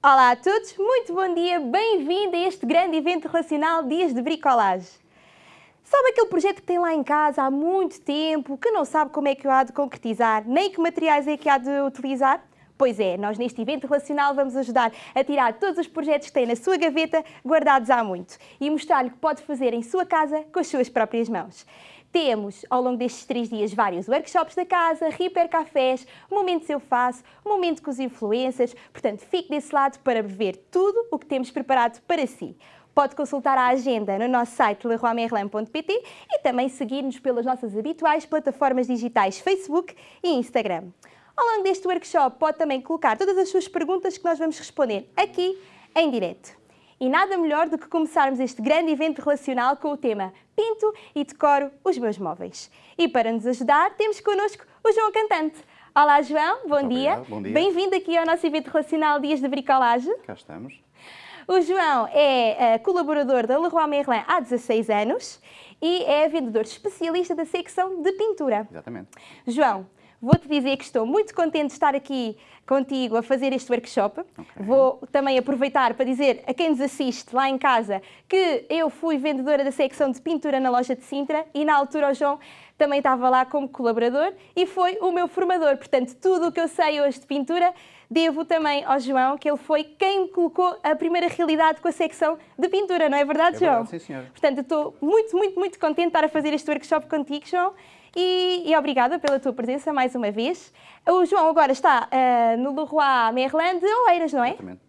Olá a todos, muito bom dia, bem-vindo a este grande evento relacional Dias de Bricolagem. Sabe aquele projeto que tem lá em casa há muito tempo, que não sabe como é que o há de concretizar, nem que materiais é que há de utilizar? Pois é, nós neste evento relacional vamos ajudar a tirar todos os projetos que tem na sua gaveta, guardados há muito, e mostrar-lhe o que pode fazer em sua casa com as suas próprias mãos. Temos, ao longo destes três dias, vários workshops da casa, hiper cafés, momentos eu faço, momento com os influencers, portanto fique desse lado para ver tudo o que temos preparado para si. Pode consultar a agenda no nosso site leroymerlin.pt e também seguir-nos pelas nossas habituais plataformas digitais Facebook e Instagram. Ao longo deste workshop pode também colocar todas as suas perguntas que nós vamos responder aqui em direto. E nada melhor do que começarmos este grande evento relacional com o tema Pinto e decoro os meus móveis. E para nos ajudar temos connosco o João Cantante. Olá João, bom Muito dia. obrigado, bom dia. Bem-vindo aqui ao nosso evento relacional Dias de Bricolagem. Cá estamos. O João é eh, colaborador da Leroy Merlin há 16 anos e é vendedor especialista da secção de pintura. Exatamente. João, vou-te dizer que estou muito contente de estar aqui contigo a fazer este workshop. Vou também aproveitar para dizer a quem nos assiste lá em casa que eu fui vendedora da secção de pintura na loja de Sintra e na altura o João também estava lá como colaborador e foi o meu formador. Portanto, tudo o que eu sei hoje de pintura devo também ao João, que ele foi quem me colocou a primeira realidade com a secção de pintura, não é verdade, É João? verdade, sim, senhora. Portanto, estou muito, muito, muito contente de estar a fazer este workshop contigo, João. E, e obrigada pela tua presença mais uma vez. O João agora está ah, no Leroy Merlin de Oeiras, não é? Exatamente.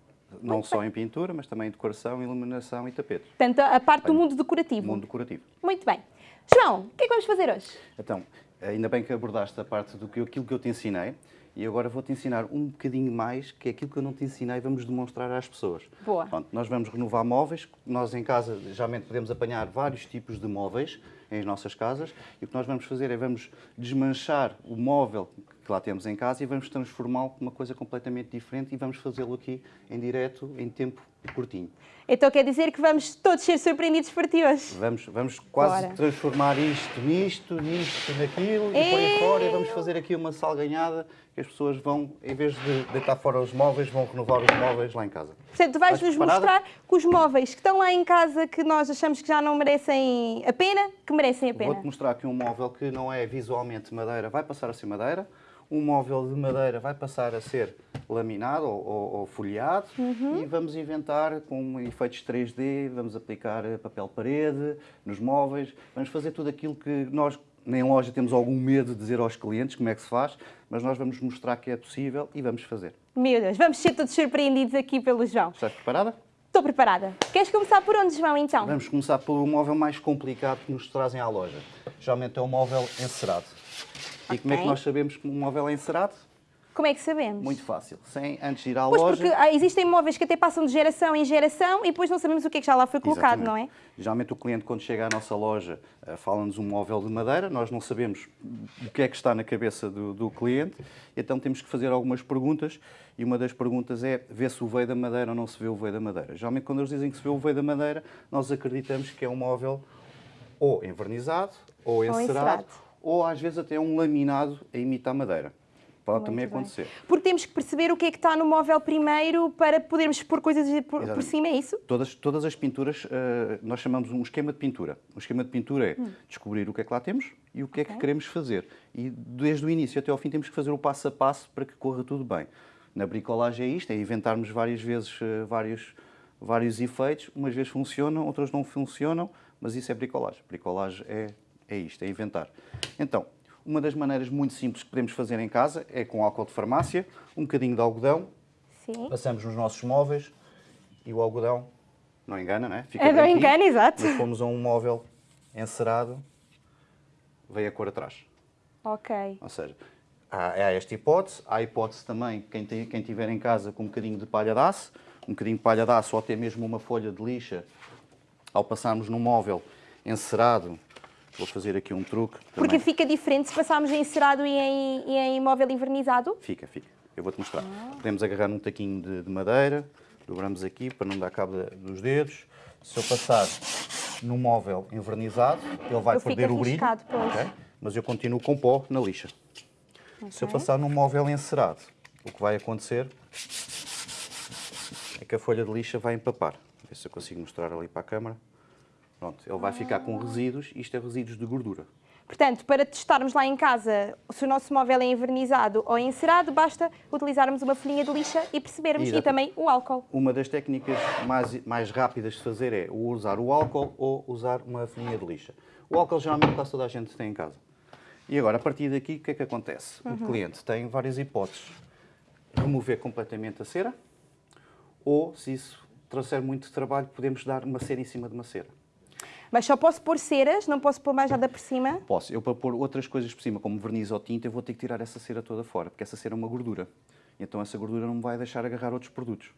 Não só em pintura, mas também em decoração, iluminação e tapete. Portanto, a parte do mundo decorativo. Mundo decorativo. Muito bem. João, o que é que vamos fazer hoje? Então, ainda bem que abordaste a parte do que aquilo que eu te ensinei e agora vou-te ensinar um bocadinho mais, que é aquilo que eu não te ensinei e vamos demonstrar às pessoas. Boa. Pronto, nós vamos renovar móveis. Nós em casa, geralmente, podemos apanhar vários tipos de móveis em nossas casas e o que nós vamos fazer é vamos desmanchar o móvel que lá temos em casa e vamos transformá-lo numa coisa completamente diferente e vamos fazê-lo aqui em direto, em tempo curtinho. Então quer dizer que vamos todos ser surpreendidos por ti hoje. Vamos, vamos quase Bora. transformar isto nisto, nisto, naquilo e por aí fora e vamos fazer aqui uma salganhada que as pessoas vão, em vez de deitar fora os móveis, vão renovar os móveis lá em casa. Portanto, tu vais-nos mostrar que os móveis que estão lá em casa que nós achamos que já não merecem a pena, que merecem a pena. Vou-te mostrar aqui um móvel que não é visualmente madeira, vai passar a ser madeira. Um móvel de madeira vai passar a ser laminado ou, ou- ou folheado Uhum. e vamos inventar com efeitos 3D, vamos aplicar eh, papel parede nos móveis, vamos fazer tudo aquilo que nós em loja temos algum medo de dizer aos clientes como é que se faz, mas nós vamos mostrar que é possível e vamos fazer. Meu Deus, vamos ser todos surpreendidos aqui pelo João. Estás preparada? Estou preparada. Queres começar por onde, João, então? Vamos começar pelo móvel mais complicado que nos trazem à loja. Geralmente é o móvel encerado. E como é que nós sabemos que um móvel é encerado? Como é que sabemos? Muito fácil. Sem antes de ir à Pois loja. porque ah, existem móveis que até passam de geração em geração e depois não sabemos o que é que já lá foi colocado, Exatamente. não é? Geralmente o cliente, quando chega à nossa loja, eh, fala-nos um móvel de madeira, nós não sabemos o que é que está na cabeça do, do cliente, então temos que fazer algumas perguntas e uma das perguntas é ver se o veio da madeira ou não se vê o veio da madeira. Geralmente quando eles dizem que se vê o veio da madeira, nós acreditamos que é um móvel ou envernizado, ou encerado, encerado. Ou às vezes até um laminado a imitar madeira. Pode também Muito bem. acontecer. Porque temos que perceber o que é que está no móvel primeiro para podermos pôr coisas por, por cima, é isso? Todas, todas as pinturas, eh, nós chamamos um esquema de pintura. O esquema de pintura é descobrir o que é que lá temos e o que é que Hum. Queremos fazer. E desde o início até ao fim temos que fazer o passo a passo para que corra tudo bem. Na bricolagem é isto, é inventarmos várias vezes eh, vários, vários efeitos. Umas vezes funcionam, outras não funcionam, mas isso é bricolagem. Bricolagem é, é isto, é inventar. Então, uma das maneiras muito simples que podemos fazer em casa é com álcool de farmácia, um bocadinho de algodão, Sim. passamos nos nossos móveis e o algodão não engana, não é? Fica É, não engana, exato. Mas fomos a um móvel encerado, veio a cor atrás. Ok. Ou seja, há, há esta hipótese, há a hipótese também, quem, tem, quem tiver em casa com um bocadinho de palha de aço, um bocadinho de palha de aço ou até mesmo uma folha de lixa, ao passarmos num móvel encerado, vou fazer aqui um truque. Porque também. fica diferente se passarmos em encerado e em, e em móvel invernizado? Fica, fica. Eu vou-te mostrar. Ah. Podemos agarrar num taquinho de, de madeira, dobramos aqui para não dar cabo dos dedos. Se eu passar no móvel envernizado, ele vai fica perder o brilho. riscado, pois. ok? Mas eu continuo com pó na lixa. Se eu passar num móvel encerado, o que vai acontecer é que a folha de lixa vai empapar. Ver se eu consigo mostrar ali para a câmara. Pronto, ele vai ficar com resíduos, isto é resíduos de gordura. Portanto, para testarmos lá em casa se o nosso móvel é envernizado ou encerado, basta utilizarmos uma folhinha de lixa e percebermos, Exato. e também o álcool. Uma das técnicas mais, mais rápidas de fazer é ou usar o álcool ou usar uma folhinha de lixa. O álcool geralmente quase toda a gente tem em casa. E agora, a partir daqui, o que é que acontece? O cliente tem várias hipóteses. Remover completamente a cera ou, se isso trouxer muito trabalho, podemos dar uma cera em cima de uma cera. Mas só posso pôr ceras, não posso pôr mais nada por cima. Posso. Eu, para pôr outras coisas por cima, como verniz ou tinta, eu vou ter que tirar essa cera toda fora, porque essa cera é uma gordura. Então essa gordura não me vai deixar agarrar outros produtos.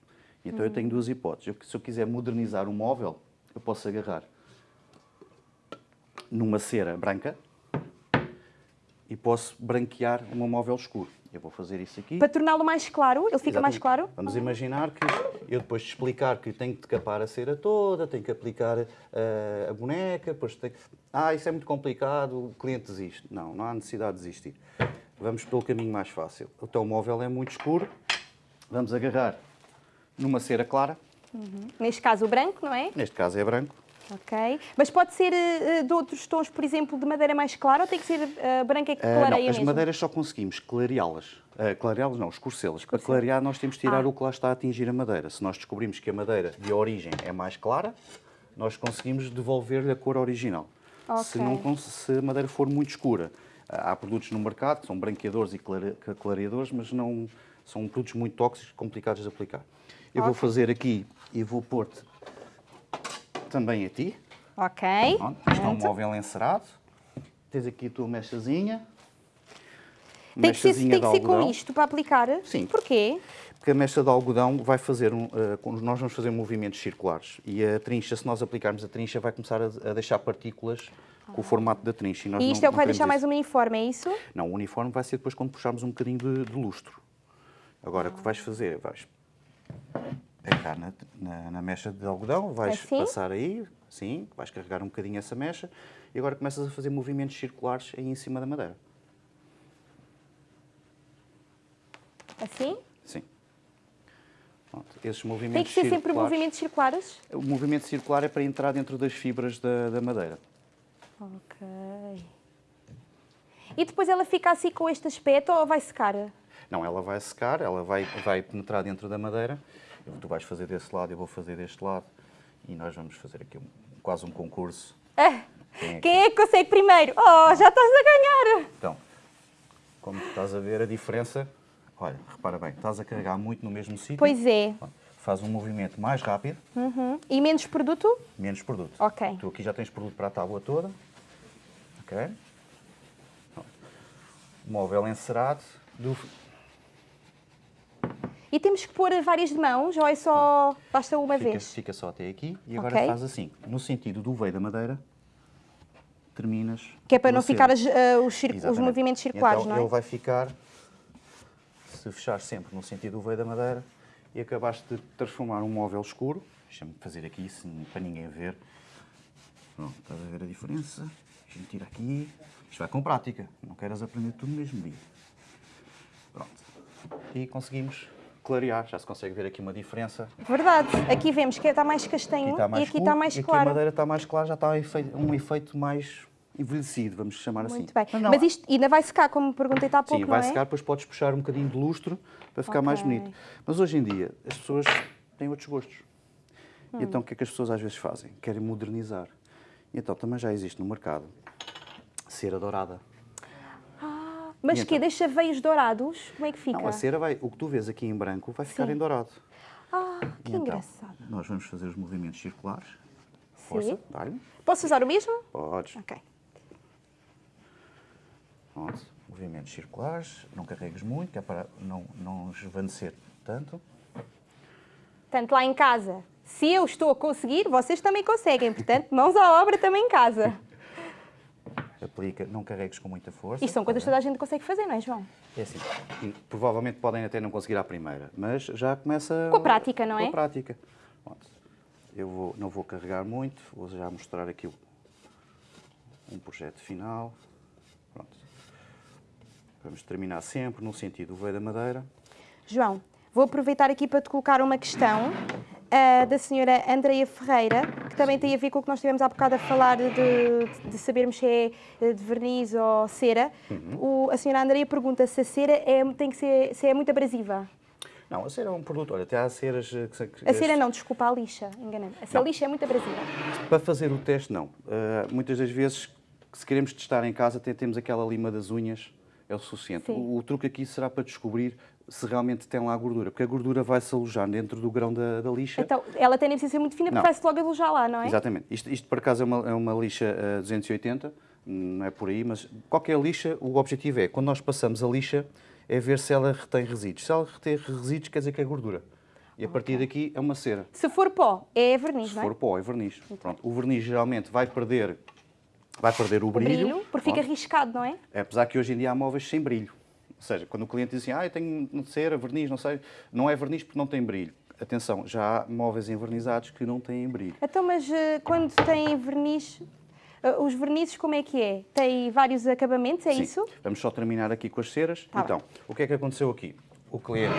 Então eu tenho duas hipóteses. Eu, se eu quiser modernizar o móvel, eu posso agarrar numa cera branca e posso branquear meu móvel escuro. Eu vou fazer isso aqui. Para torná-lo mais claro, ele fica mais Exatamente. claro. Vamos imaginar que eu depois de explicar que tenho que decapar a cera toda, tenho que aplicar eh, a boneca, depois tenho... Ah, isso é muito complicado, o cliente desiste. Não, não há necessidade de desistir. Vamos pelo caminho mais fácil. O teu móvel é muito escuro, vamos agarrar numa cera clara, Neste caso o branco, não é? neste caso é branco, Ok. Mas pode ser eh, de outros tons, por exemplo, de madeira mais clara ou tem que ser eh, branca que Ah, clareia não, as mesmo? madeiras só conseguimos clareá-las. Ah, clareá-las não, escurecê-las. Para clarear nós temos de tirar Ah. o que lá está a atingir a madeira. Se nós descobrimos que a madeira de origem é mais clara, nós conseguimos devolver-lhe a cor original. Se, Ok. não, se a madeira for muito escura, ah, há produtos no mercado que são branqueadores e clare- que- clareadores, mas não são produtos muito tóxicos, complicados de aplicar. Eu vou Ok. fazer aqui e vou pôr-te também a ti. Ok. Pronto, é um móvel encerado. Tens aqui a tua mechazinha. Tem que, ser, tem que ser com isto para aplicar? Sim. Porquê? Porque a mecha de algodão vai fazer, um, com- nós vamos fazer movimentos circulares. E a trincha, se nós aplicarmos a trincha, vai começar a, a deixar partículas com o formato da trincha. E não- isto é o não que vai deixar mais isso. uniforme, é isso? Não, o uniforme vai ser depois quando puxarmos um bocadinho de, de lustro. Agora, o que vais fazer? Vais pegar na, na, na mecha de algodão, vais Assim? passar aí, sim, vais carregar um bocadinho essa mecha e agora começas a fazer movimentos circulares aí em cima da madeira. Assim? Sim. Pronto, esses Tem movimentos que ser sempre movimentos circulares? O movimento circular é para entrar dentro das fibras da, da madeira. Ok. E depois ela fica assim com este aspecto ou vai secar? Não, ela vai secar, ela vai, vai penetrar dentro da madeira. Eu- Tu vais fazer desse lado, eu vou fazer deste lado. E nós vamos fazer aqui um- quase um concurso. Ah, Quem é que- quem é que consegue primeiro? Oh, já estás a ganhar! Então, como estás a ver a diferença, olha, repara bem, estás a carregar muito no mesmo sítio. Pois é. Faz um movimento mais rápido, Uhum. E menos produto? menos produto. Ok. Tu aqui já tens produto para a tábua toda. Ok? Móvel encerado. Do... E temos que pôr várias de mãos ou é só. basta uma Fica, vez? fica só até aqui. E agora Ok. faz assim. No sentido do veio da madeira, terminas. Que é para não ficar as- ah, os, os movimentos circulares, então, não é? Ele vai ficar, se fechar sempre no sentido do veio da madeira, e acabaste de transformar um móvel escuro. Deixa-me fazer aqui, para ninguém ver. Pronto, estás a ver a diferença? A gente tira aqui. Isto vai com prática. Não queres aprender tudo no mesmo dia. Pronto. E conseguimos clarear. Já se consegue ver aqui uma diferença. Verdade. Aqui vemos que está mais castanho Aqui está mais e aqui escuro, está mais e aqui claro. a madeira está mais clara, já está um efeito, mais envelhecido, vamos chamar assim. Muito bem. Mas não, Mas isto ainda vai secar, como me perguntei há pouco, Sim, vai não é? secar, depois podes puxar um bocadinho de lustro para ficar mais Ok. bonito. Mas hoje em dia as pessoas têm outros gostos. Hum. E então o que é que as pessoas às vezes fazem? Querem modernizar. E então também já existe no mercado cera dourada. Mas E que então? deixa veios dourados? Como é que fica? Não, a cera vai, o que tu vês aqui em branco vai ficar Sim. em dourado. Ah, que E então, engraçado. nós vamos fazer os movimentos circulares. Força, Sim. dá-lhe. Posso usar o mesmo? Podes. Ok. Pronto. Movimentos circulares, não carregues muito, que é para não, não esvanecer tanto. Portanto, lá em casa, se eu estou a conseguir, vocês também conseguem. Portanto, mãos à obra também em casa. Aplica, não carregues com muita força. Isto são coisas que tá toda a gente consegue fazer, não é, João? É assim, e provavelmente podem até não conseguir à primeira, mas já começa... Com a prática, não é? Com a prática. Pronto. Eu vou, não vou carregar muito, vou já mostrar aqui um projeto final. Pronto. Vamos terminar sempre no sentido do veio da madeira. João, Vou aproveitar aqui para te colocar uma questão uh, da senhora Andreia Ferreira, que também tem a ver com o que nós tivemos há bocado a falar de, de sabermos se é eh, de verniz ou cera. Uhum. O, a senhora Andreia pergunta se a cera é, tem que ser, se é muito abrasiva. Não, a cera é um produto. Olha, até há ceras que. a cera não, desculpa, a lixa, enganei-me. A lixa é muito abrasiva. Para fazer o teste, não. Uh, muitas das vezes, se queremos testar em casa, até temos aquela lima das unhas, é o suficiente. O, o, truque aqui será para descobrir se realmente tem lá a gordura, porque a gordura vai se alojar dentro do grão da, da lixa. Então, ela tem nem precisa ser muito fina, porque vai-se logo alojar lá, não é? Exatamente. Isto, isto por acaso, é uma, é uma lixa uh, 280, não é por aí, mas qualquer lixa, o objetivo é, quando nós passamos a lixa, é ver se ela retém resíduos. Se ela retém resíduos, quer dizer que é gordura. E a partir okay. daqui é uma cera. Se for pó, é verniz, Se não é? Se for pó, é verniz. Pronto. O verniz geralmente vai perder, vai perder o, o brilho. brilho porque fica riscado, não é? Apesar que hoje em dia há móveis sem brilho. Ou seja, quando o cliente diz assim, ah, eu tenho cera, verniz, não sei, não é verniz porque não tem brilho. Atenção, já há móveis envernizados que não têm brilho. Então, mas uh, quando tem verniz, uh, os vernizes como é que é? Tem vários acabamentos, é Sim. isso? Vamos só terminar aqui com as ceras. Tá então, bem. o que é que aconteceu aqui? O cliente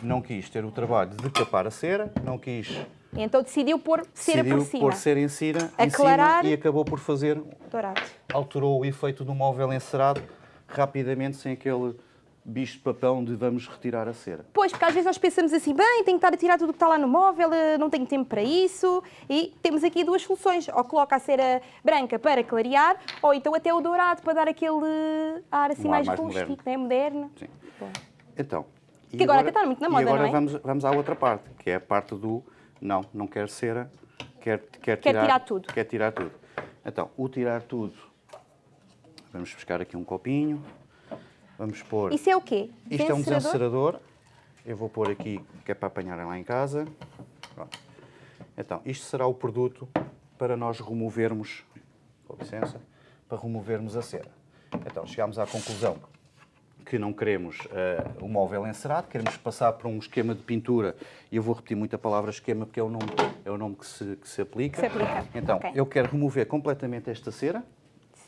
não quis ter o trabalho de capar a cera, não quis... Então decidiu pôr cera decidiu por cima. pôr cera em cera, Aclarar... em cima e acabou por fazer... Dourado. Alterou o efeito do móvel encerado rapidamente sem aquele bicho de papão de vamos retirar a cera. Pois, porque às vezes nós pensamos assim, bem, tenho que estar a tirar tudo o que está lá no móvel, eh, não tenho tempo para isso. E temos aqui duas soluções. Ou coloca a cera branca para clarear, ou então até o dourado para dar aquele ar assim um mais, mais rústico, moderno. Né? moderno. Sim. Bom. Então... Que agora, agora está muito na moda, e agora é? vamos, vamos à outra parte, que é a parte do não, não quer cera, quer, quer, quer tirar, tirar tudo. Quer tirar tudo. Então, o tirar tudo Vamos buscar aqui um copinho. Vamos pôr... Isso é o quê? Isto é um desencerador. Eu vou pôr aqui, que é para apanharem lá em casa. Pronto. Então, isto será o produto para nós removermos, com licença, para removermos a cera. Então, chegámos à conclusão que não queremos uh, o móvel encerado, queremos passar por um esquema de pintura, e eu vou repetir muito a palavra esquema porque é o nome, é o nome que, se, que se aplica. Se aplica. Então, okay. eu quero remover completamente esta cera,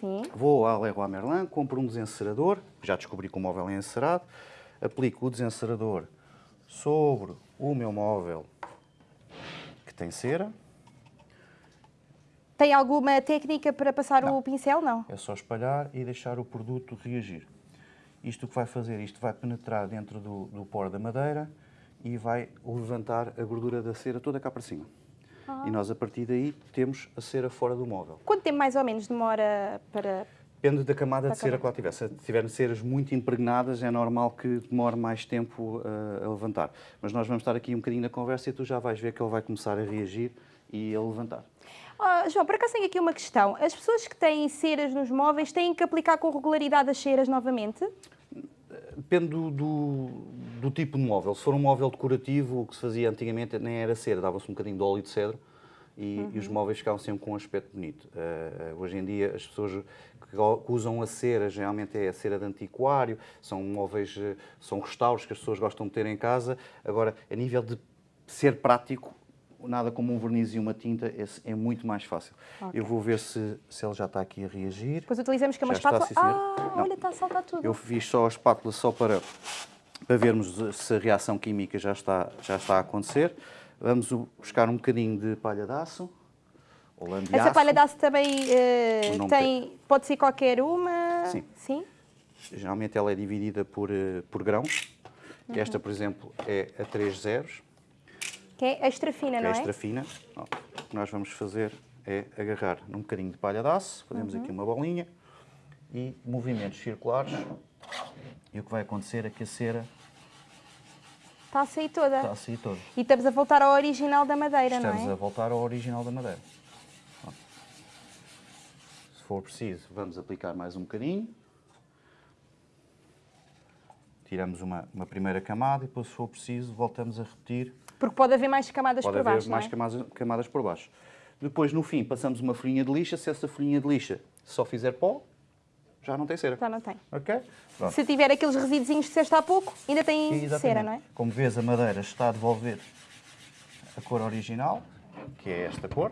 Sim. Vou à Leroy Merlin, compro um desencerador, já descobri que o móvel é encerado, aplico o desencerador sobre o meu móvel que tem cera. Tem alguma técnica para passar não. o pincel? Não. É só espalhar e deixar o produto reagir. Isto o que vai fazer? Isto vai penetrar dentro do, do poro da madeira e vai levantar a gordura da cera toda cá para cima. E nós, a partir daí, temos a cera fora do móvel. Quanto tempo mais ou menos demora para... Depende da camada de cera que lá tiver. Se tiverem ceras muito impregnadas, é normal que demore mais tempo uh, a levantar. Mas nós vamos estar aqui um bocadinho na conversa e tu já vais ver que ele vai começar a reagir e a levantar. Oh, João, por acaso tenho aqui uma questão. As pessoas que têm ceras nos móveis têm que aplicar com regularidade as ceras novamente? Depende do, do, do, tipo de móvel. Se for um móvel decorativo, o que se fazia antigamente nem era cera, dava-se um bocadinho de óleo de cedro e, uhum. e os móveis ficavam sempre com um aspecto bonito. Uh, hoje em dia, as pessoas que, usam a cera, geralmente é a cera de antiquário, são móveis, eh, são restauros que as pessoas gostam de ter em casa. Agora, a nível de ser prático, nada como um verniz e uma tinta, é muito mais fácil. Okay. Eu vou ver se, se ele já está aqui a reagir. Depois utilizamos que é uma já espátula. Está, ah, Não, olha, está a saltar tudo. Eu fiz só a espátula só para, para vermos se a reação química já está, já está a acontecer. Vamos buscar um bocadinho de palha de aço. Essa palha de aço também uh, tem, pode ser qualquer uma? Sim. Sim? Geralmente ela é dividida por, uh, por grãos. Uhum. Esta, por exemplo, é a 3 zeros. Que é extra fina, não é? Extra fina. o que nós vamos fazer é agarrar num bocadinho de palha de aço, fazemos uhum. aqui uma bolinha e movimentos circulares. E o que vai acontecer é que a cera Está a sair toda. Está a sair toda. E estamos a voltar ao original da madeira, estamos não é? Estamos a voltar ao original da madeira. Se for preciso, vamos aplicar mais um bocadinho. Tiramos uma, uma primeira camada e depois, se for preciso, voltamos a repetir. Porque pode haver mais camadas pode por baixo, Pode haver mais é? camadas, camadas por baixo. Depois, no fim, passamos uma folhinha de lixa. Se essa folhinha de lixa só fizer pó, já não tem cera. Já não tem. Ok? Pronto. Se tiver aqueles resíduos que disseste há pouco, ainda tem Exatamente. cera, não é? Como vês, a madeira está a devolver a cor original, que é esta cor.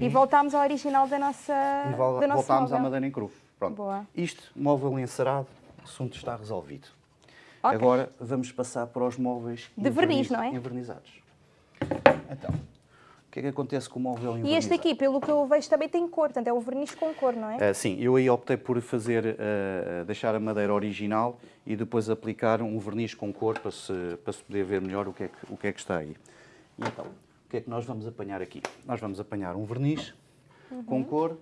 E, e voltámos ao original da nossa E vol voltámos à madeira em cru. Pronto. Boa. Isto, móvel encerado, o assunto está resolvido. Ok. Agora vamos passar para os móveis De verniz, não é? envernizados. Então, o que é que acontece com o móvel E envernizado? este aqui, pelo que eu vejo, também tem cor, portanto é um verniz com cor, não é? Ah, sim, eu aí optei por fazer, ah, deixar a madeira original e depois aplicar um verniz com cor para se, para se poder ver melhor o que, é que, o que é que está aí. E então, o que é que nós vamos apanhar aqui? Nós vamos apanhar um verniz com cor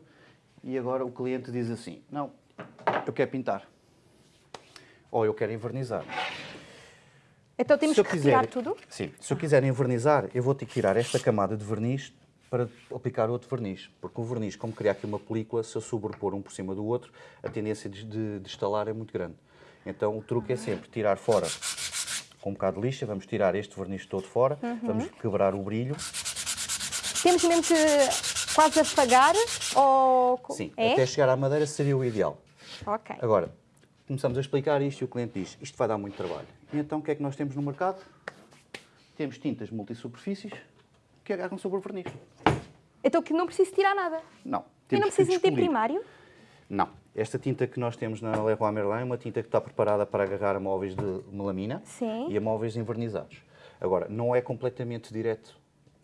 e agora o cliente diz assim, não, eu quero pintar. Ou eu quero envernizar. Então temos que retirar quiser- tudo? Sim, se eu quiser envernizar, eu vou ter que tirar esta camada de verniz para aplicar outro verniz. Porque o verniz, como criar aqui uma película, se eu sobrepor um por cima do outro, a tendência de, de, de estalar é muito grande. Então o truque é sempre tirar fora com um bocado de lixa, vamos tirar este verniz todo fora, Uhum. vamos quebrar o brilho. Temos mesmo que quase afagar ou... Sim, é? até chegar à madeira seria o ideal. Ok. Agora, começamos a explicar isto e o cliente diz, isto vai dar muito trabalho. E então o que é que nós temos no mercado? Temos tintas multisuperfícies que agarram sobre o verniz. Então que não preciso tirar nada. Não. E não preciso descobrir. primário? Não. Esta tinta que nós temos na Leroy Merlin é uma tinta que está preparada para agarrar a móveis de melamina Sim. e a móveis envernizados. Agora, não é completamente direto.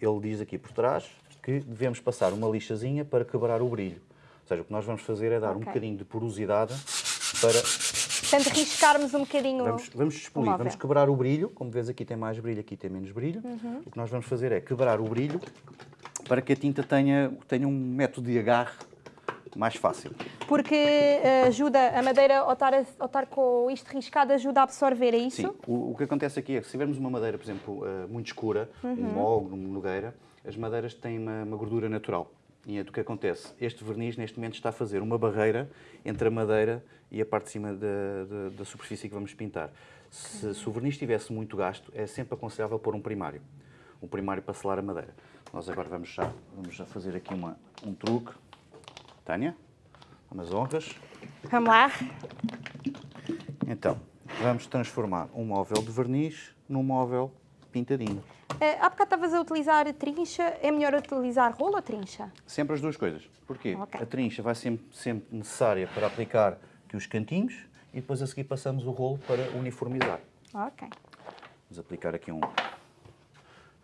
Ele diz aqui por trás que devemos passar uma lixazinha para quebrar o brilho. Ou seja, o que nós vamos fazer é dar um Ok. bocadinho de porosidade para... Portanto, riscarmos um bocadinho Vamos, vamos expelir, vamos quebrar o brilho. Como vês aqui tem mais brilho, aqui tem menos brilho. Uhum. O que nós vamos fazer é quebrar o brilho para que a tinta tenha, tenha um método de agarre mais fácil. Porque eh, ajuda a madeira ao estar, a- ao estar com isto riscado, ajuda a absorver, é isso? Sim, o, o que acontece aqui é que se tivermos uma madeira, por exemplo, eh, muito escura, Uhum. um mogno, uma nogueira, as madeiras têm uma, uma gordura natural. E é do que acontece. Este verniz, neste momento, está a fazer uma barreira entre a madeira e a parte de cima da, da- da superfície que vamos pintar. Se, se o verniz estivesse muito gasto, é sempre aconselhável pôr um primário. Um primário para selar a madeira. Nós agora vamos já, vamos já fazer aqui uma, um truque. Tânia, umas honras. Vamos lá. Então, vamos transformar um móvel de verniz num móvel pintadinho. Eh, há bocado estavas a utilizar trincha, é melhor utilizar rolo ou trincha? Sempre as duas coisas. Porquê? Ok. A trincha vai sempre, sempre necessária para aplicar aqui os cantinhos e depois a seguir passamos o rolo para uniformizar. Ok. Vamos aplicar aqui um,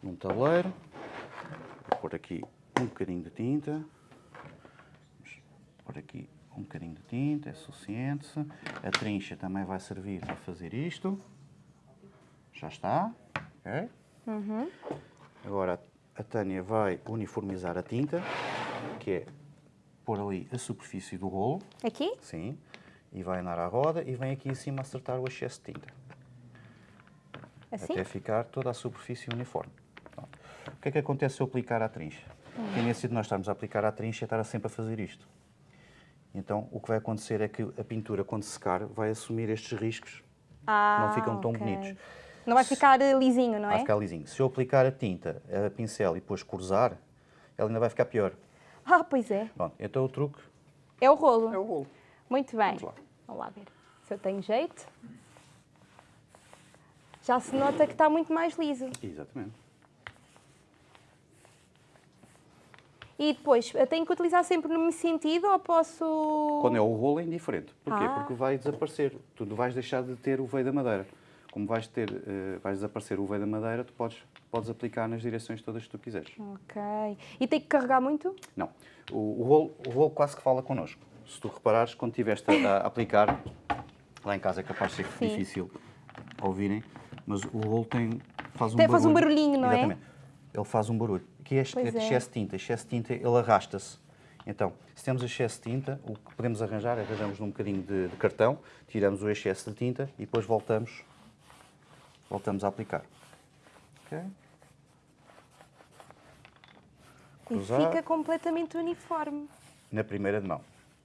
num tabuleiro. Vou pôr aqui um bocadinho de tinta. Vamos pôr aqui um bocadinho de tinta, é suficiente. A trincha também vai servir para fazer isto. Já está. ok? Agora a Tânia vai uniformizar a tinta, que é pôr ali a superfície do rolo. Aqui? Sim. E vai andar à roda e vem aqui em cima acertar o excesso de tinta. Assim? Até ficar toda a superfície uniforme. Pronto. O que é que acontece se eu aplicar à trincha? A tendência de nós estarmos a aplicar à trincha é estar sempre a fazer isto. Então, o que vai acontecer é que a pintura, quando secar, vai assumir estes riscos. Ah, Não ficam tão ok. bonitos. Não vai ficar eh, lisinho, não Vai é? ficar lisinho. Se eu aplicar a tinta, a pincel e depois cruzar, ela ainda vai ficar pior. Ah, pois é. Pronto, então o truque É o rolo. é o rolo. Muito bem. Vamos lá. Vamos lá ver se eu tenho jeito. Já se nota que está muito mais liso. Exatamente. E depois, eu tenho que utilizar sempre no mesmo sentido ou posso... Quando é o rolo é indiferente. Porquê? Ah. Porque vai desaparecer. Tu vais deixar de ter o veio da madeira. Como vais, ter, eh, vais desaparecer o veio da madeira, tu podes, podes aplicar nas direções todas que tu quiseres. Ok. E tem que carregar muito? Não. O, o, rolo, o rolo quase que fala connosco. Se tu reparares, quando estiveste a, a aplicar, lá em casa é capaz de ser Sim. difícil ouvirem, mas o rolo tem, faz um Tem- barulho. faz um barulhinho, não é? Exatamente. Ele faz um barulho. Que é este é é. excesso de tinta. Excesso de tinta, ele arrasta-se. Então, se temos excesso de tinta, o que podemos arranjar, arranjamos num bocadinho de, de cartão, tiramos o excesso de tinta e depois voltamos, voltamos a aplicar. Ok? E Cruzar. fica completamente uniforme. Na primeira de mão.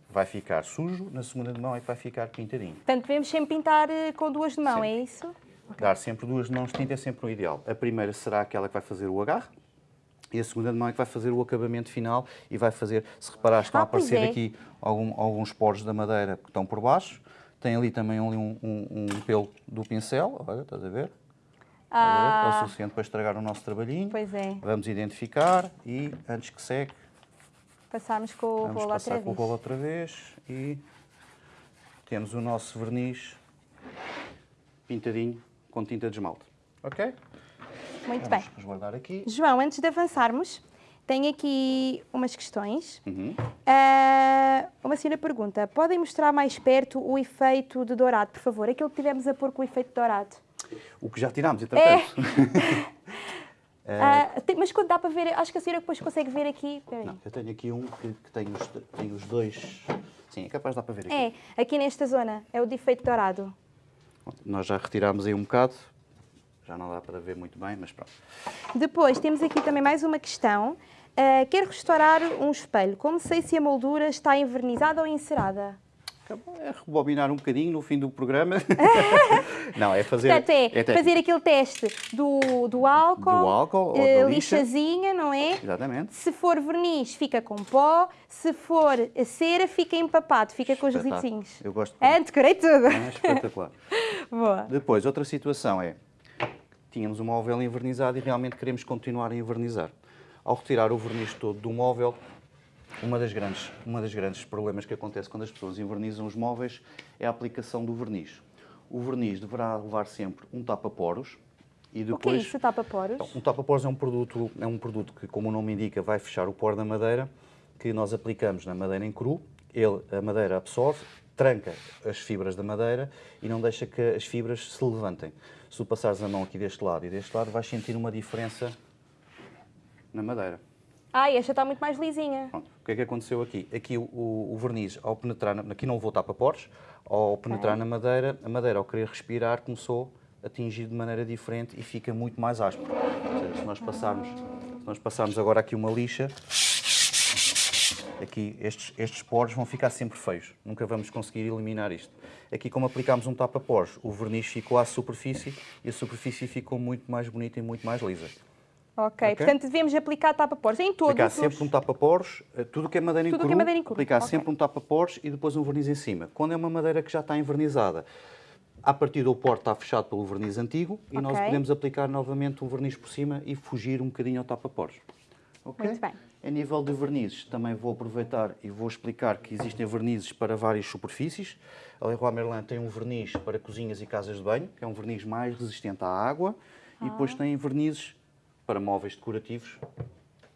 Vai ficar sujo, na segunda de mão é que vai ficar pintadinho. Portanto, devemos sempre pintar eh, com duas de mão, Sim. é isso? Dar sempre duas de mãos de tinta é sempre o ideal. A primeira será aquela que vai fazer o agarre e a segunda de mão é que vai fazer o acabamento final e vai fazer, se reparares, estão Ah, a aparecer é. aqui algum- alguns poros da madeira que estão por baixo. Tem ali também ali um, um- um pelo do pincel, olha, estás a ver? Estás a ver? É o Ah, suficiente para estragar o nosso trabalhinho. pois é. Vamos identificar e, antes que seque, Passarmos com o vamos rolo passar outra com o vez. rolo outra vez e temos o nosso verniz pintadinho com tinta de esmalte. Ok? Muito Vamos bem. resguardar aqui. João, antes de avançarmos, tenho aqui umas questões. Uhum. Ah, uma senhora pergunta: podem mostrar mais perto o efeito de dourado, por favor? Aquilo que tivemos a pôr com o efeito dourado. O que já tirámos, entretanto. É. Ah, tem- mas quando dá para ver, acho que a senhora depois consegue ver aqui. Não, eu tenho aqui um que, que tem, os, tem os dois. Sim, é capaz de dar para ver aqui. É, aqui nesta zona, é o de efeito dourado. Nós já retirámos aí um bocado. Já não dá para ver muito bem, mas pronto. Depois temos aqui também mais uma questão. Ah, quero restaurar um espelho. Como sei se a moldura está envernizada ou encerada? Acabou, É rebobinar um bocadinho no fim do programa. não, é fazer. Portanto, é, técnico. fazer aquele teste do, do álcool, Do álcool ou lixa. lixazinha, não é? Exatamente. Se for verniz, fica com pó. Se for cera, fica empapado, fica com os resíduos. Eu gosto. É, decorei tudo. É espetacular. Boa. Depois, outra situação é, tínhamos um móvel envernizado e realmente queremos continuar a envernizar. Ao retirar o verniz todo do móvel, uma das grandes, uma das grandes problemas que acontece quando as pessoas envernizam os móveis é a aplicação do verniz. O verniz deverá levar sempre um tapa-poros e O que é depois... isso, tapa-poros? Então, um tapa-poros é um produto, é um produto que, como o nome indica, vai fechar o poro da madeira, que nós aplicamos na madeira em cru. Ele, a madeira absorve, tranca as fibras da madeira e não deixa que as fibras se levantem. Se tu passares a mão aqui deste lado e deste lado, vais sentir uma diferença na madeira. Ai, esta está muito mais lisinha. Pronto. O que é que aconteceu aqui? Aqui o, o- verniz, ao penetrar, na, aqui não vou tapa-poros, ao penetrar na madeira, a madeira, ao querer respirar, começou a atingir de maneira diferente e fica muito mais áspero. Seja, se nós passarmos, se nós passarmos agora aqui uma lixa, aqui estes, estes poros vão ficar sempre feios. Nunca vamos conseguir eliminar isto. Aqui, como aplicámos um tapa-poros, o verniz ficou à superfície e a superfície ficou muito mais bonita e muito mais lisa. Ok, portanto devemos aplicar tapa-poros em todos Aplicar os... sempre um tapa-poros, eh, tudo o que é madeira em Tudo cru, que é madeira em cru, aplicar ok. sempre um tapa-poros e depois um verniz em cima. Quando é uma madeira que já está envernizada, a partir do poro está fechado pelo verniz antigo e nós podemos aplicar novamente um verniz por cima e fugir um bocadinho ao tapa-poros. Ok? Muito bem. A nível de vernizes, também vou aproveitar e vou explicar que existem vernizes para várias superfícies. A Leroy Merlin tem um verniz para cozinhas e casas de banho, que é um verniz mais resistente à água, e Ah. depois tem vernizes para móveis decorativos,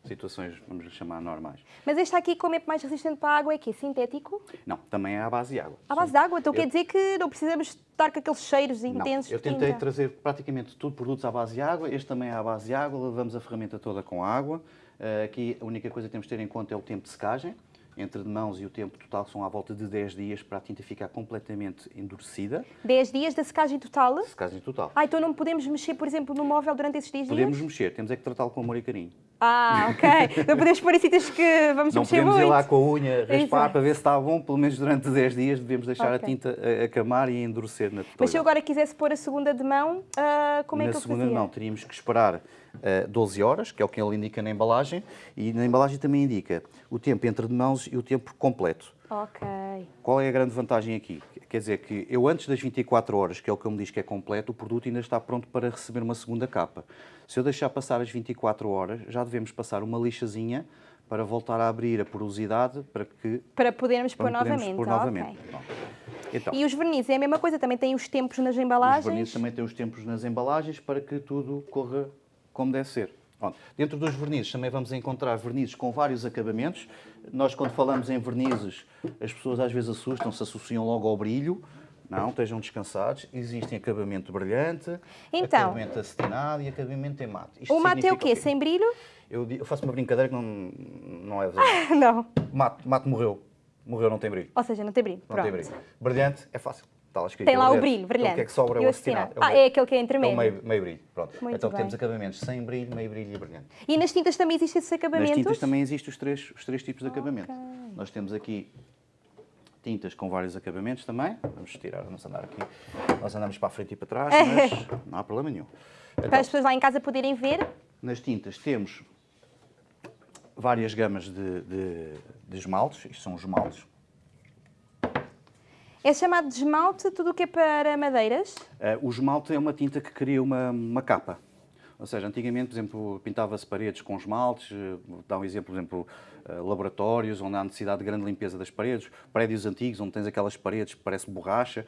situações, vamos lhe chamar, normais. Mas este aqui, como é mais resistente para a água, é que Sintético? Não, também é à base de água. À base Sim. de água? Então Eu- quer dizer que não precisamos estar com aqueles cheiros Não, intensos eu de tentei tinta. trazer praticamente tudo produtos à base de água, este também é à base de água, levamos a ferramenta toda com água. Eh, aqui a única coisa que temos de ter em conta é o tempo de secagem, entre de mãos e o tempo total são à volta de 10 dias para a tinta ficar completamente endurecida. 10 dias da secagem total? Secagem total. Ah, então não podemos mexer, por exemplo, no móvel durante esses 10 Podemos dias? mexer, temos é que tratá-lo com amor e carinho. Ah, ok. não podemos pôr em sítios que vamos Não mexer podemos muito. ir lá com a unha raspar para ver se está bom, pelo menos durante 10 dias devemos deixar a Ok. tinta a, a camar e a endurecer na totalidade. Mas se eu agora quisesse pôr a segunda de mão, ah, como é na que eu segunda fazia? mão teríamos que esperar eh, 12 horas, que é o que ele indica na embalagem, e na embalagem também indica o tempo entre de mãos e o tempo completo. Ok. Qual é a grande vantagem aqui? Quer dizer que eu antes das 24 horas, que é o que ele me diz que é completo, o produto ainda está pronto para receber uma segunda capa. Se eu deixar passar as 24 horas, já devemos passar uma lixazinha para voltar a abrir a porosidade para que Para podermos pôr para novamente. pôr novamente. Pronto. Então, E os vernizes é a mesma coisa, também têm os tempos nas Os embalagens. vernizes também têm os tempos nas embalagens para que tudo corra como deve ser. Pronto. Dentro dos vernizes também vamos encontrar vernizes com vários acabamentos. Nós, quando falamos em vernizes, as pessoas às vezes assustam-se, associam logo ao brilho. Não, estejam descansados. Existem acabamento brilhante, Então. acabamento acetinado e acabamento em mate. Isto O mate é o significa quê? Sem brilho? Eu, eu faço uma brincadeira que não, não é verdade. não. Mate, mate morreu. Morreu, não tem brilho. Ou seja, não tem brilho. Não Pronto. tem brilho. Brilhante é fácil. Está escrito. Tem é lá o brilho, Então, brilhante. O que é que sobra é o acetinado. acetinado. Ah, é aquele que é entre É o meio. brilho. Pronto. Muito então bem. temos acabamentos sem brilho, meio brilho e brilhante. E nas tintas também existem esses acabamentos? Nas tintas também existem os três, os três tipos de acabamento. Nós temos aqui tintas com vários acabamentos também. Vamos tirar, vamos andar aqui. Nós andamos para a frente e para trás, mas não há problema nenhum. Para Então, as pessoas lá em casa poderem ver. nas tintas temos várias gamas de, de, de esmaltes. Isto são os esmaltes. É chamado de esmalte tudo o que é para madeiras. Eh, o esmalte é uma tinta que cria uma, uma capa. Ou seja, antigamente, por exemplo, pintava-se paredes com esmaltes, eh, dar um exemplo, por exemplo, eh, laboratórios onde há necessidade de grande limpeza das paredes, prédios antigos onde tens aquelas paredes que parece borracha.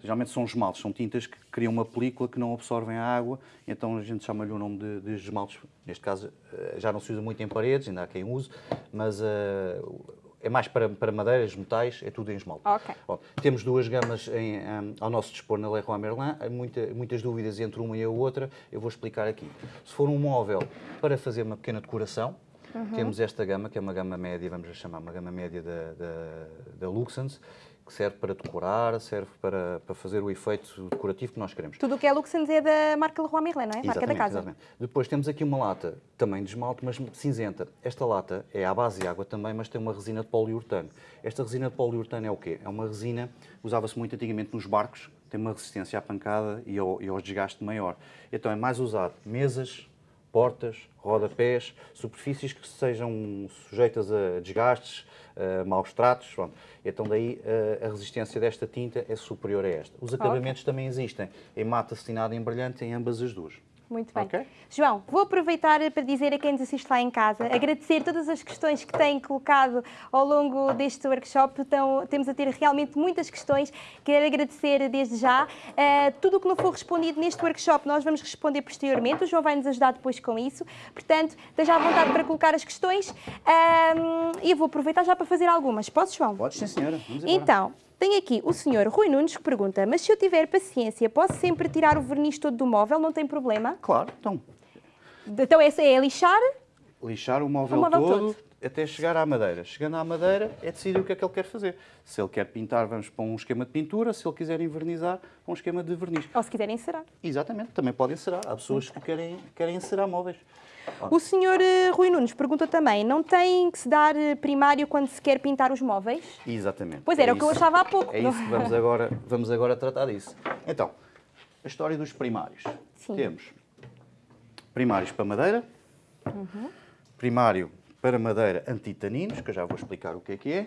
Geralmente são esmaltes, são tintas que criam uma película que não absorvem a água, então a gente chama-lhe o nome de, de esmaltes. Neste caso, já não se usa muito em paredes, ainda há quem use, mas uh, é mais para, para madeiras, metais, é tudo em esmalte. Okay. Bom, temos duas gamas em, um, ao nosso dispor na Leroy Merlin, há muita, muitas dúvidas entre uma e a outra, eu vou explicar aqui. Se for um móvel para fazer uma pequena decoração, uhum. temos esta gama, que é uma gama média, vamos chamar uma gama média da, da, da Luxens, que serve para decorar, serve para, para fazer o efeito decorativo que nós queremos. Tudo o que é Luxens é da marca Leroy Merlin, não é? Exatamente, marca da casa. Exatamente. Depois temos aqui uma lata também de esmalte, mas cinzenta. Esta lata é à base de água também, mas tem uma resina de poliuretano. Esta resina de poliuretano é o quê? É uma resina, usava-se muito antigamente nos barcos, tem uma resistência à pancada e ao, e ao desgaste maior. Então é mais usado mesas, portas, rodapés, superfícies que sejam sujeitas a desgastes, a maus tratos. Pronto. Então daí a resistência desta tinta é superior a esta. Os acabamentos okay. também existem em mata cetinada e em brilhante em ambas as duas. Muito bem. Okay. João, vou aproveitar para dizer a quem nos assiste lá em casa, agradecer todas as questões que têm colocado ao longo deste workshop. Então, temos a ter realmente muitas questões. Quero agradecer desde já. Uh, tudo o que não for respondido neste workshop, nós vamos responder posteriormente. O João vai nos ajudar depois com isso. Portanto, esteja à vontade para colocar as questões. Uh, e eu vou aproveitar já para fazer algumas. Posso, João? Pode, sim, senhora. Vamos então, tenho aqui o senhor Rui Nunes que pergunta, mas se eu tiver paciência, posso sempre tirar o verniz todo do móvel, não tem problema? Claro, então. Então essa é lixar? Lixar o móvel, o móvel todo, todo, até chegar à madeira. Chegando à madeira, é decidir o que é que ele quer fazer. Se ele quer pintar, vamos para um esquema de pintura. Se ele quiser envernizar, para um esquema de verniz. Ou se quiser encerar. Exatamente, também pode encerar. Há pessoas que querem, querem encerar móveis. O senhor uh, Rui Nunes pergunta também, não tem que se dar uh, primário quando se quer pintar os móveis? Exatamente. Pois era é o que eu achava há pouco. É isso vamos agora, vamos agora tratar disso. Então, a história dos primários. Sim. Temos primários para madeira, uhum. primário para madeira antitaninos, que eu já vou explicar o que é que é,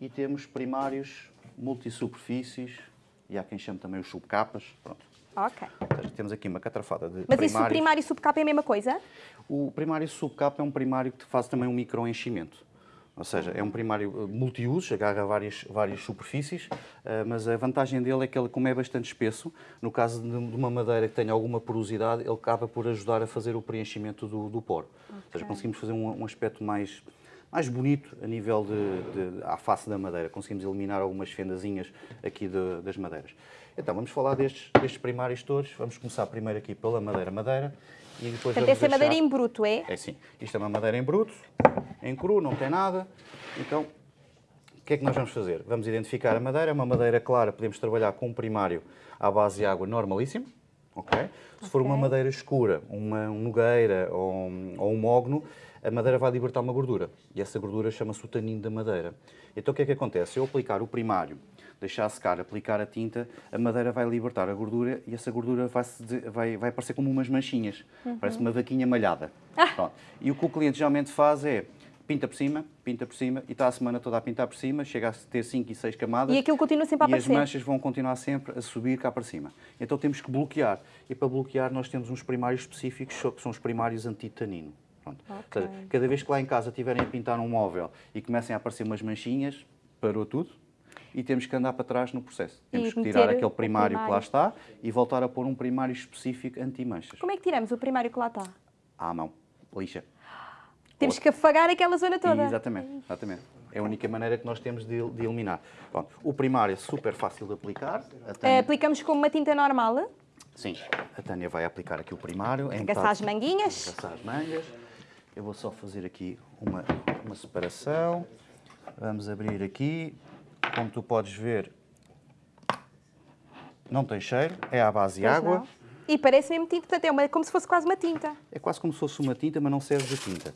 e temos primários multisuperfícies, e há quem chame também os subcapas, pronto. Ok. Temos aqui uma catrafada de Mas primários. isso, primário e subcapa é a mesma coisa? O primário e subcapa é um primário que faz também um microenchimento. Ou seja, é um primário eh, multiusos, agarra várias, várias superfícies, eh, mas a vantagem dele é que ele, como é bastante espesso, no caso de uma madeira que tenha alguma porosidade, ele acaba por ajudar a fazer o preenchimento do, do poro. Okay. Ou seja, conseguimos fazer um, um aspecto mais, mais bonito a nível de, de, à face da madeira. Conseguimos eliminar algumas fendazinhas aqui de, das madeiras. Então, vamos falar destes, destes primários todos. Vamos começar primeiro aqui pela madeira-madeira. E depois Portanto, essa é madeira em bruto, é? É sim. Isto é uma madeira em bruto, em cru, não tem nada. Então, o que é que nós vamos fazer? Vamos identificar a madeira. É uma madeira clara, podemos trabalhar com um primário à base de água normalíssimo. Okay? Se for uma madeira escura, uma nogueira ou um, ou um mogno, a madeira vai libertar uma gordura. E essa gordura chama-se o tanino da madeira. Então o que é que acontece? Eu aplicar o primário deixar secar, aplicar a tinta, a madeira vai libertar a gordura e essa gordura vai, vai, vai parecer como umas manchinhas. Uhum. Parece uma vaquinha malhada. Ah. E o que o cliente geralmente faz é pinta por cima, pinta por cima e está a semana toda a pintar por cima, chega a ter 5 e 6 camadas. E aquilo continua sempre a aparecer. E as manchas vão continuar sempre a subir cá para cima. Então temos que bloquear. E para bloquear nós temos uns primários específicos, que são os primários antitanino. Pronto. Okay. Seja, cada vez que lá em casa tiverem a pintar um móvel e comecem a aparecer umas manchinhas, parou tudo, e temos que andar para trás no processo. Temos e que tirar aquele primário, primário, que lá está e voltar a pôr um primário específico anti-manchas. Como é que tiramos o primário que lá está? À mão, lixa. Temos que afagar aquela zona toda. Exatamente, exatamente. É a única maneira que nós temos de, de eliminar. Pronto, o primário é super fácil de aplicar. Tânia... Aplicamos com uma tinta normal? Sim, a Tânia vai aplicar aqui o primário. Agaçar as manguinhas. Agaçar as mangas. Eu vou só fazer aqui uma, uma separação. Vamos abrir aqui. Como tu podes ver, não tem cheiro, é à base de água. Não. E parece mesmo tinta, portanto é uma, como se fosse quase uma tinta. É quase como se fosse uma tinta, mas não serve de tinta.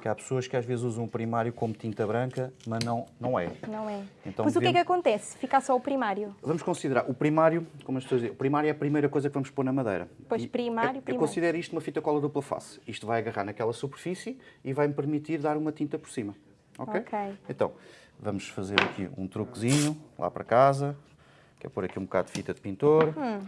Que há pessoas que às vezes usam o primário como tinta branca, mas não, não é. Não é. Então, devemos... o que é que acontece? Fica só o primário? Vamos considerar, o primário, como as pessoas dizem, o primário é a primeira coisa que vamos pôr na madeira. Pois, primário, eu, primário. Eu considero isto uma fita cola dupla face. Isto vai agarrar naquela superfície e vai-me permitir dar uma tinta por cima. Ok? Ok. Então, Vamos fazer aqui um truquezinho lá para casa, que é pôr aqui um bocado de fita de pintor, hum.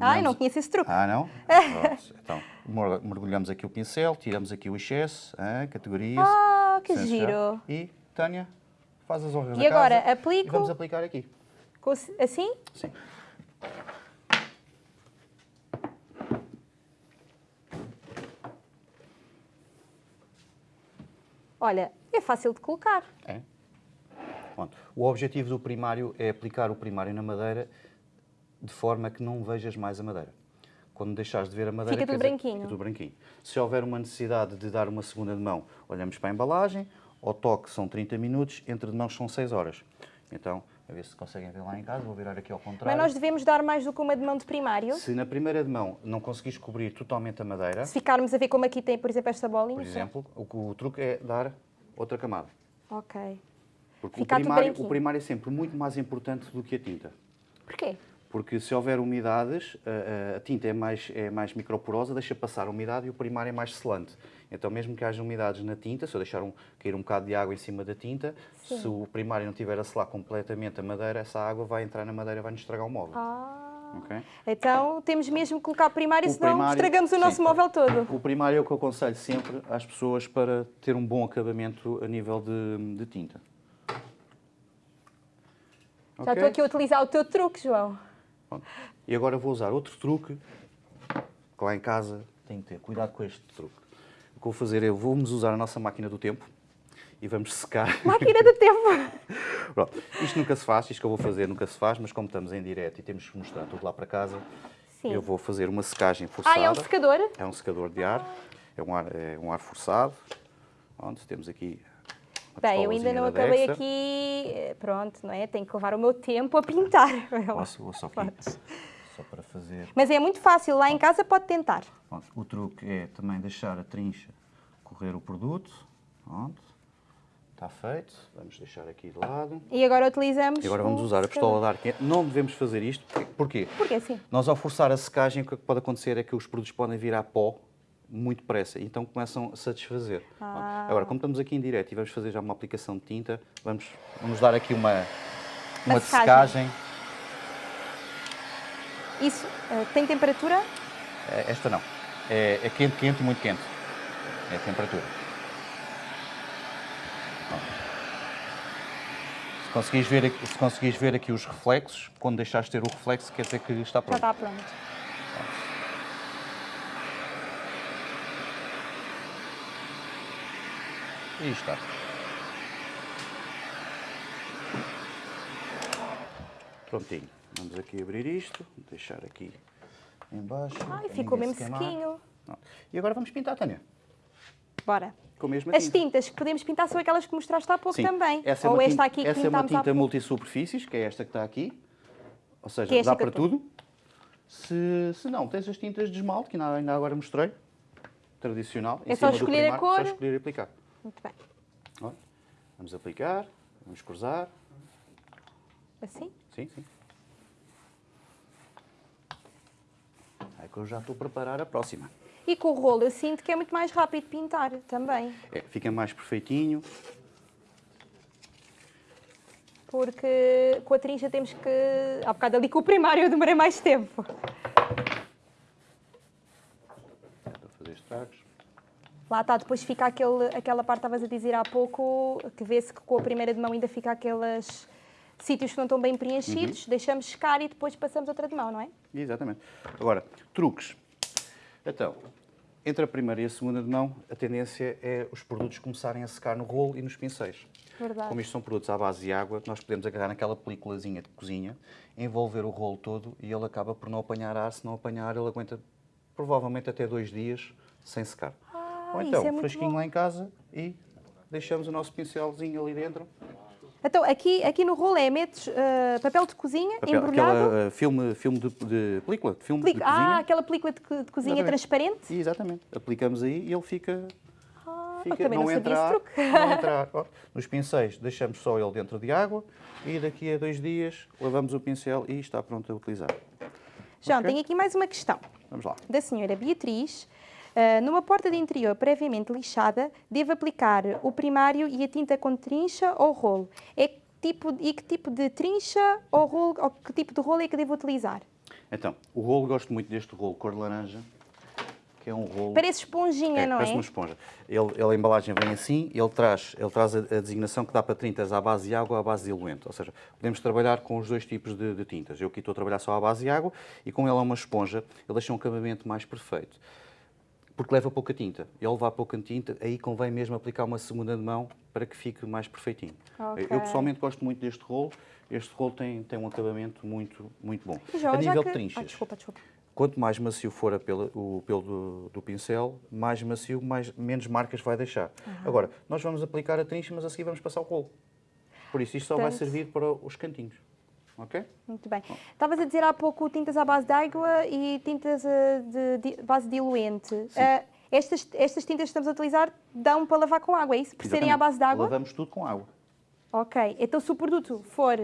Ai, não conheço esse truque. Ah, não? Pronto. Então, mer- mergulhamos aqui o pincel, tiramos aqui o excesso, categorias. Ah, que giro. E, Tânia, faz as honras E da agora, casa aplico- E vamos aplicar aqui. Assim? Sim. Olha, é fácil de colocar. É. Pronto. O objetivo do primário é aplicar o primário na madeira de forma que não vejas mais a madeira. Quando deixares de ver a madeira, Fica tudo dizer, branquinho. Fica tudo branquinho. Se houver uma necessidade de dar uma segunda de mão, olhamos para a embalagem, ao toque são 30 minutos, entre de mãos são 6 horas. Então, a ver se conseguem ver lá em casa, vou virar aqui ao Mas contrário. nós devemos dar mais do que uma de mão de primário. Se na primeira de mão não conseguires cobrir totalmente a madeira, Se ficarmos a ver como aqui tem, por exemplo, esta bolinha. por exemplo, o, o truque é dar outra camada. Ok. Porque o primário, o primário é sempre muito mais importante do que a tinta. Porquê? Porque se houver umidades, a, tinta é mais, é mais microporosa, deixa passar a umidade e o primário é mais selante. Então, mesmo que haja umidades na tinta, se eu deixar um, cair um bocado de água em cima da tinta, Sim. se o primário não estiver a selar completamente a madeira, essa água vai entrar na madeira e vai nos estragar o móvel. Ah. ok? Então temos mesmo que colocar primário, O senão primário- estragamos o sim. nosso móvel todo. O primário é o que eu aconselho sempre às pessoas para ter um bom acabamento a nível de, de tinta. Já estou aqui a utilizar o teu truque, João. Pronto. E agora vou usar outro truque que lá em casa tem que ter cuidado com este truque. O que vou fazer é vamos usar a nossa máquina do tempo e vamos secar. Máquina do tempo. Pronto. Isto nunca se faz, isto que eu vou fazer nunca se faz, mas como estamos em direto e temos que mostrar tudo lá para casa, Sim. eu vou fazer uma secagem forçada. Ah, é um secador? É um secador de ar, é um ar, é um ar forçado. Pronto, temos aqui. Bem, eu ainda não acabei Dexter. aqui. eh, Pronto, não é? Tenho que levar o meu tempo a pintar. Posso, vou só aqui, só para fazer. Mas é muito fácil, lá em casa pode tentar. Pronto, o truque é também deixar a trincha correr o produto. Pronto. Está feito. Vamos deixar aqui de lado. E agora utilizamos. E agora vamos usar a pistola de ar quente. Não devemos fazer isto. Porquê? Porque assim. Nós, ao forçar a secagem, o que pode acontecer é que os produtos podem virar pó muito depressa. Então começam a satisfazer. Ah. Agora, como estamos aqui em direto e vamos fazer já uma aplicação de tinta, vamos, vamos dar aqui uma, uma de secagem. Isso eh, tem temperatura? É, Esta não. É, é quente, quente muito quente. É a temperatura. Se conseguires, ver, aqui- se conseguires ver aqui os reflexos, quando deixares de ter o reflexo, quer dizer que está Já pronto. está pronto. E está. Prontinho. Vamos aqui abrir isto, deixar aqui em baixo. Ai, ficou mesmo se sequinho. E agora vamos pintar, Tânia. Bora. As tinta. tintas que podemos pintar são aquelas que mostraste há pouco Sim. também. Essa é Ou esta tinta, aqui que essa é uma tinta multisuperfícies, que é esta que está aqui. Ou seja, Que é dá para tudo. Se, se não, tens as tintas de esmalte, que ainda, agora mostrei. Tradicional. É só escolher a cor. Só escolher e aplicar. Muito bem. Ó, Vamos aplicar, vamos cruzar. Assim? Sim, sim. É que eu já estou a preparar a próxima. E com o rolo eu sinto que é muito mais rápido pintar também. É, fica mais perfeitinho. Porque com a trincha temos que. Há bocado ali com o primário eu demorei mais tempo. Para fazer estragos. Lá está, depois fica aquele, aquela parte que estavas a dizer há pouco, que vê-se que com a primeira de mão ainda fica aqueles sítios que não estão bem preenchidos, Uhum. deixamos secar e depois passamos outra de mão, não é? Exatamente. Agora, truques. Então, entre a primeira e a segunda de mão, a tendência é os produtos começarem a secar no rolo e nos pincéis. Verdade. Como isto são produtos à base de água, nós podemos agarrar naquela películazinha de cozinha, envolver o rolo todo e ele acaba por não apanhar ar. Se não apanhar, ele aguenta provavelmente até dois dias sem secar. Ou então, é fresquinho bom. lá em casa e deixamos o nosso pincelzinho ali dentro. Então, aqui, aqui no rolo é metes eh, papel de cozinha Papel- embrulhado. aquela, uh, filme, filme de, de película, de filme de cozinha. ah, aquela película de, de cozinha Exatamente. transparente. E, exatamente. Aplicamos aí e ele fica. Ah, fica também não, sabia entra ar, não entra. Ó, Nos pincéis deixamos só ele dentro de água e daqui a dois dias lavamos o pincel e está pronto a utilizar. João, Ok. tenho aqui mais uma questão. Vamos lá. da senhora Beatriz. Ah, numa porta de interior previamente lixada, devo aplicar o primário e a tinta com trincha ou rolo? É tipo, e que tipo de trincha ou rolo, ou que tipo de rolo é que devo utilizar? Então, o rolo, gosto muito deste rolo cor de laranja, que é um rolo... Parece esponjinha, é, não parece é? uma esponja. Ele, ele, a embalagem vem assim, ele traz, ele traz a, a designação que dá para tintas à base de água ou à base de diluente. Ou seja, podemos trabalhar com os dois tipos de, de tintas. Eu aqui estou a trabalhar só à base de água e como ele é uma esponja, ele deixa um acabamento mais perfeito. Porque leva pouca tinta. E ao levar pouca tinta, aí convém mesmo aplicar uma segunda de mão para que fique mais perfeitinho. Ok. Eu pessoalmente gosto muito deste rolo. Este rolo tem, tem um acabamento muito, muito bom. Já- a nível que- de trinchas, Ah, desculpa, desculpa. Quanto mais macio for a o pelo do, do pincel, mais macio, mais, menos marcas vai deixar. Agora, nós vamos aplicar a trincha, mas a seguir vamos passar o rolo. Por isso, isto só vai servir para os cantinhos. Ok? Muito bem. Estavas a dizer há pouco tintas à base de água e tintas eh, de, de base diluente. Eh, estas, estas tintas que estamos a utilizar dão para lavar com água, é isso? Por serem à Exatamente. base de água? Lavamos tudo com água. Ok. Então se o produto for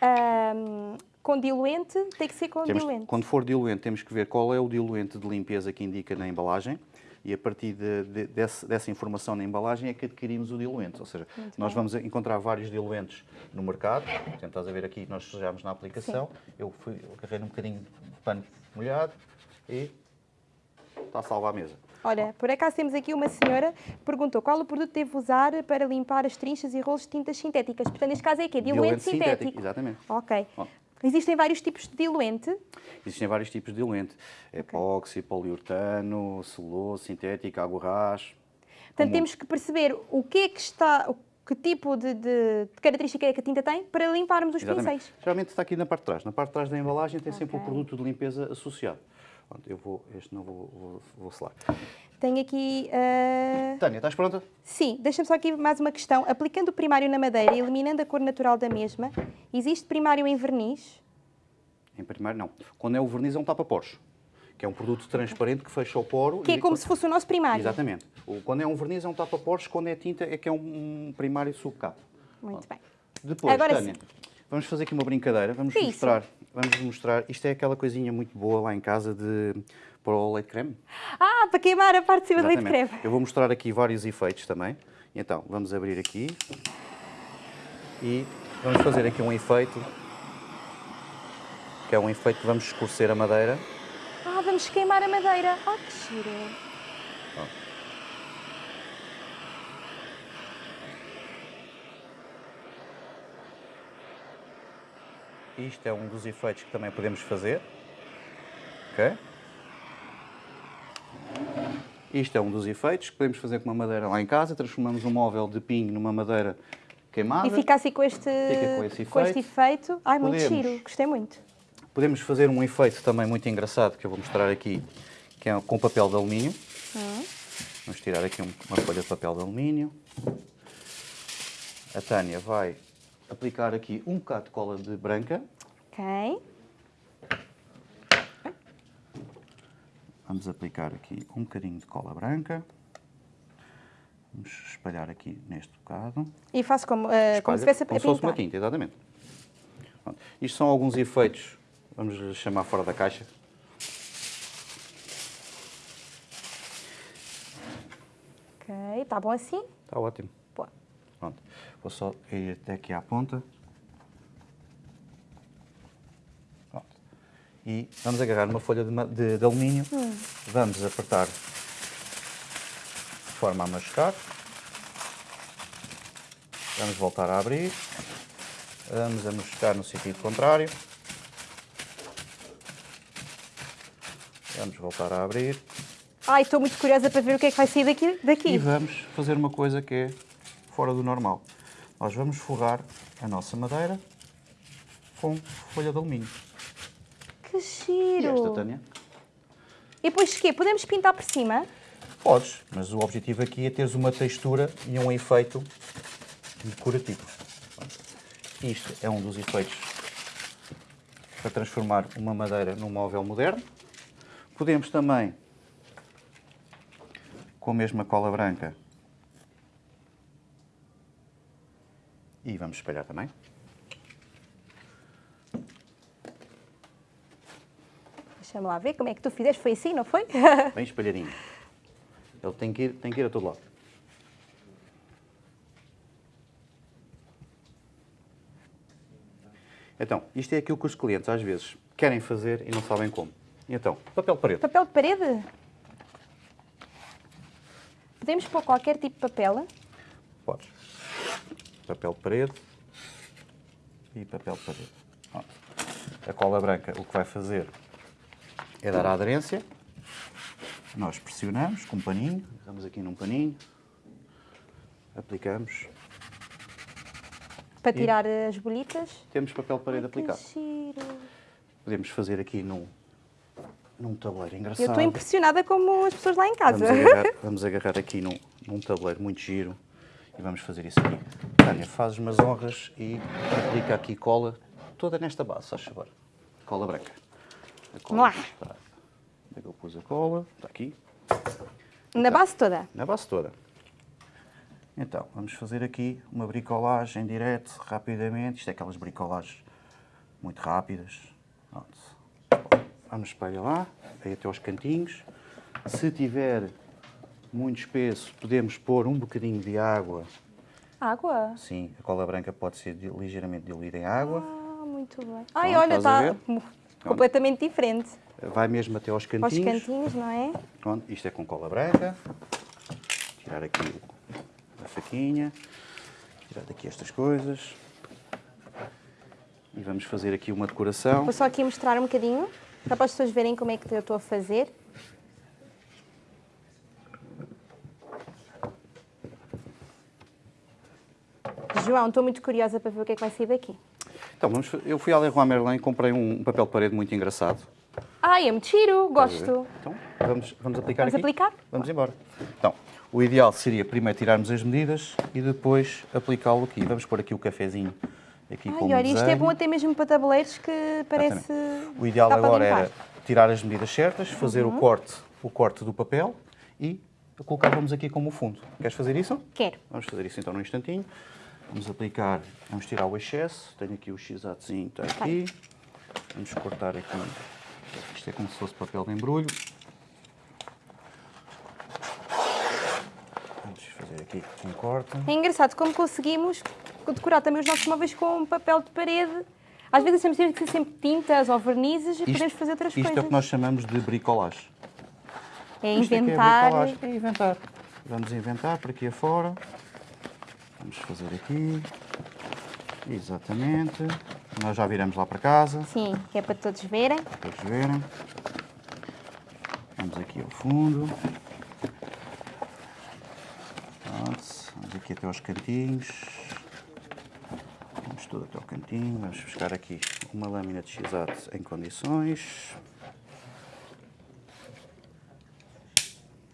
ahm, com diluente, tem que ser com Temos- diluente. quando for diluente, temos que ver qual é o diluente de limpeza que indica na embalagem e a partir de- de- desse- dessa informação na embalagem é que adquirimos o diluente. Ou seja, nós vamos encontrar vários diluentes no mercado. Portanto, estás a ver aqui, nós sujamos na aplicação. Eu fui, eu agarrei num bocadinho de pano molhado e está a salvar a mesa. Olha, por acaso temos aqui uma senhora que perguntou qual o produto devo usar para limpar as trinchas e rolos de tintas sintéticas. Portanto, neste caso é quê? Diluente, sintético. Exatamente. Ok. Bom. Existem vários tipos de diluente. Existem vários tipos de diluente. Epóxi, poliuretano, celulose, sintético, água. Portanto, temos que perceber o que é que está, que tipo de, de- de característica é que a tinta tem para limparmos os Exatamente. pincéis. Geralmente está aqui na parte de trás. Na parte de trás da embalagem tem sempre o Ok. produto de limpeza associado. Pronto, eu vou, este não vou, vou, vou selar. Tenho aqui. ah, Tânia, estás pronta? Sim, deixa-me só aqui mais uma questão. Aplicando o primário na madeira e eliminando a cor natural da mesma, existe primário em verniz? Em primeiro, não. Quando é o verniz, é um tapa-poros, que é um produto transparente que fecha o poro. Que é e- como se fosse o nosso primário. Exatamente. Quando é um verniz, é um tapa-poros. Quando é tinta, é que é um, primário subcapa. Muito bem. Depois, Agora Tânia, sim. vamos fazer aqui uma brincadeira. Vamos mostrar, vamos mostrar. Isto é aquela coisinha muito boa lá em casa de para o leite creme. Ah, para queimar a parte de cima do leite creme. Eu vou mostrar aqui vários efeitos também. Então, vamos abrir aqui e vamos fazer aqui um efeito, que é um efeito que vamos escurecer a madeira. Ah, vamos queimar a madeira. Ah, que giro. Isto é um dos efeitos que também podemos fazer. Ok? Isto é um dos efeitos que podemos fazer com uma madeira lá em casa. Transformamos um móvel de pinho numa madeira queimada. E fica assim com este, com esse este efeito. Ai, muito Podemos. giro. Gostei muito. Podemos fazer um efeito também muito engraçado que eu vou mostrar aqui, que é com papel de alumínio. Vamos tirar aqui um- uma folha de papel de alumínio. A Tânia vai aplicar aqui um bocado de cola de branca. Ok. Vamos aplicar aqui um bocadinho de cola branca. Vamos espalhar aqui neste bocado. E faço como, eh, como se estivesse a como se fosse uma pintar. tinta, exatamente. Pronto. Isto são alguns efeitos, vamos chamar fora da caixa. Ok, está bom assim? Está ótimo. Boa. Pronto. Vou só ir até aqui à ponta. E vamos agarrar uma folha de, de- de alumínio. Vamos apertar de forma a machucar. Vamos voltar a abrir. Vamos a machucar no sentido contrário. Vamos voltar a abrir. Ai, estou muito curiosa para ver o que é que vai sair daqui. daqui. E vamos fazer uma coisa que é fora do normal. Nós vamos forrar a nossa madeira com folha de alumínio. Que E giro. esta, Tânia? E depois o quê? Podemos pintar por cima? Podes, mas o objetivo aqui é teres uma textura e um efeito decorativo. Isto é um dos efeitos para transformar uma madeira num móvel moderno. Podemos também, com a mesma cola branca, e vamos espalhar também. Deixa-me lá ver como é que tu fizeste. Foi assim, não foi? Bem espalhadinho. Ele tem que ir, tem que ir a todo lado. Então, isto é aquilo que os clientes às vezes querem fazer e não sabem como. Então, papel de parede. Papel de parede? Podemos pôr qualquer tipo de papel? Podes. Papel de parede e papel de parede. Pronto. A cola branca o que vai fazer é dar a aderência. Nós pressionamos com um paninho, vamos aqui num paninho, aplicamos. Para tirar as bolitas? Temos papel de parede Ai, que aplicado. giro. Podemos fazer aqui num, num tabuleiro engraçado. Eu estou impressionada como as pessoas lá em casa. Vamos agarrar, vamos agarrar aqui num, num tabuleiro muito giro e vamos fazer isso aqui. Tânia, fazes umas honras e aplica aqui cola toda nesta base, faz favor. Cola branca. A cola Vamos lá. Onde é que eu pus a cola? Está aqui, Na base toda. na base toda. Então, vamos fazer aqui uma bricolagem em direto, rapidamente. Isto é aquelas bricolagens muito rápidas. Pronto. Vamos para lá, aí até aos cantinhos. Se tiver muito espesso, podemos pôr um bocadinho de água. Água? Sim, a cola branca pode ser ligeiramente diluída em água. Ah, muito bem. Ai, Pronto, olha, está ver? completamente diferente. Vai mesmo até aos Aos cantinhos. cantinhos, não é? Pronto, isto é com cola branca. Tirar aqui a faquinha. Tirar daqui estas coisas. E vamos fazer aqui uma decoração. Vou só aqui mostrar um bocadinho, só para as pessoas verem como é que eu estou a fazer. João, estou muito curiosa para ver o que é que vai sair daqui. Então, vamos, eu fui à Leroy Merlin e comprei um papel de parede muito engraçado. Ai, é muito giro, gosto. Então, vamos, vamos aplicar Vamos aqui? aplicar? Vamos embora. Então, o ideal seria primeiro tirarmos as medidas e depois aplicá-lo aqui. Vamos pôr aqui o cafezinho aqui Ai, olha, isto é bom até mesmo para tabuleiros que parece... O ideal agora era tirar as medidas certas, fazer Uhum. o, corte, o corte do papel e colocávamos aqui como fundo. Queres fazer isso? Quero. Vamos fazer isso então num instantinho. Vamos aplicar, vamos tirar o excesso. Tenho aqui o x-atozinho, está aqui. Vamos cortar aqui. Isto é como se fosse papel de embrulho. Vamos fazer aqui um corte. É engraçado como conseguimos decorar também os nossos móveis com papel de parede. Às vezes temos que ser sempre tintas ou vernizes e podemos fazer outras isto coisas. é o que nós chamamos de bricolagem. É Isto é que inventar. É, bricolagem. é inventar. Vamos inventar por aqui afora. Vamos fazer aqui. Exatamente. Nós já viramos lá para casa, Sim, que é para todos verem. para todos verem. Vamos aqui ao fundo. Pronto. Vamos aqui até aos cantinhos. Vamos tudo até ao cantinho. Vamos buscar aqui uma lâmina de x em condições.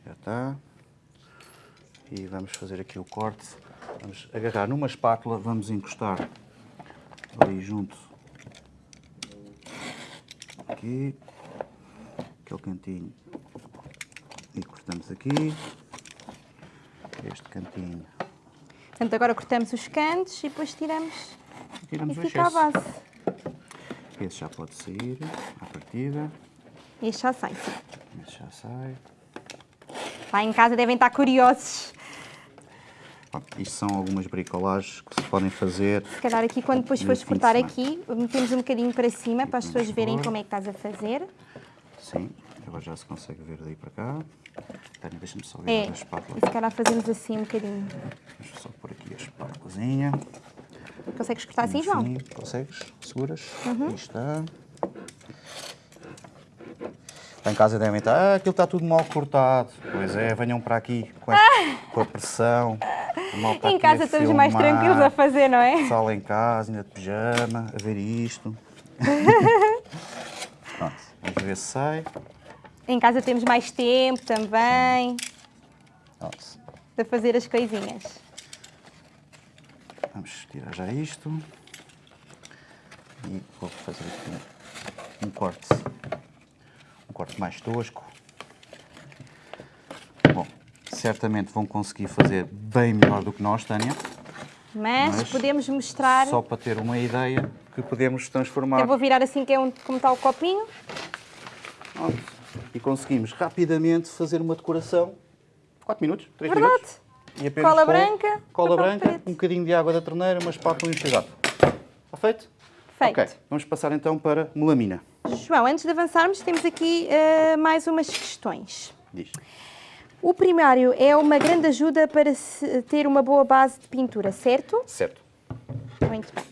Já está. E vamos fazer aqui o corte. Vamos agarrar numa espátula, vamos encostar ali junto. Aqui. Aquele cantinho. E cortamos aqui. Este cantinho. Portanto, agora cortamos os cantos e depois tiramos tiramos e fica a excesso. base. Esse já pode sair à partida. Este já sai. Esse já sai. Lá em casa devem estar curiosos. Pronto, isto são algumas bricolagens que se podem fazer. Se calhar aqui, quando depois fores cortar aqui, metemos um bocadinho para cima para as pessoas verem como é que estás a fazer. Sim, agora já se consegue ver daí para cá. Tânia, deixa-me só É, virar a espátula. e se calhar fazemos assim um bocadinho. Deixa eu só pôr aqui a espátulazinha. Consegues cortar assim, João? Sim, consegues? Seguras? Uhum. Aí está. Lá em casa devem estar, ah, aquilo está tudo mal cortado. Pois é, venham para aqui com a, com a pressão. Em casa estamos mais filmar, tranquilos a fazer, não é? Pessoal em casa, ainda de pijama, a ver isto. Pronto, vamos ver se sai. Em casa temos mais tempo também Pronto, para fazer as coisinhas. vamos tirar já isto. E vou fazer aqui um corte. Um corte mais tosco. Certamente vão conseguir fazer bem melhor do que nós, Tânia. Mas, Mas podemos mostrar. Só para ter uma ideia que podemos transformar. Eu vou virar assim que é um, como está o copinho. Pronto. E conseguimos rapidamente fazer uma decoração. 4 minutos, 3 Verdade. minutos. E apenas Cola com branca, Cola branca, preto. um bocadinho de água da torneira, uma espátula e um chegato. Está feito? Feito. Ok, vamos passar então para melamina. João, antes de avançarmos, temos aqui uh, mais umas questões. Diz. O primário é uma grande ajuda para ter uma boa base de pintura, certo? Certo. Muito bem.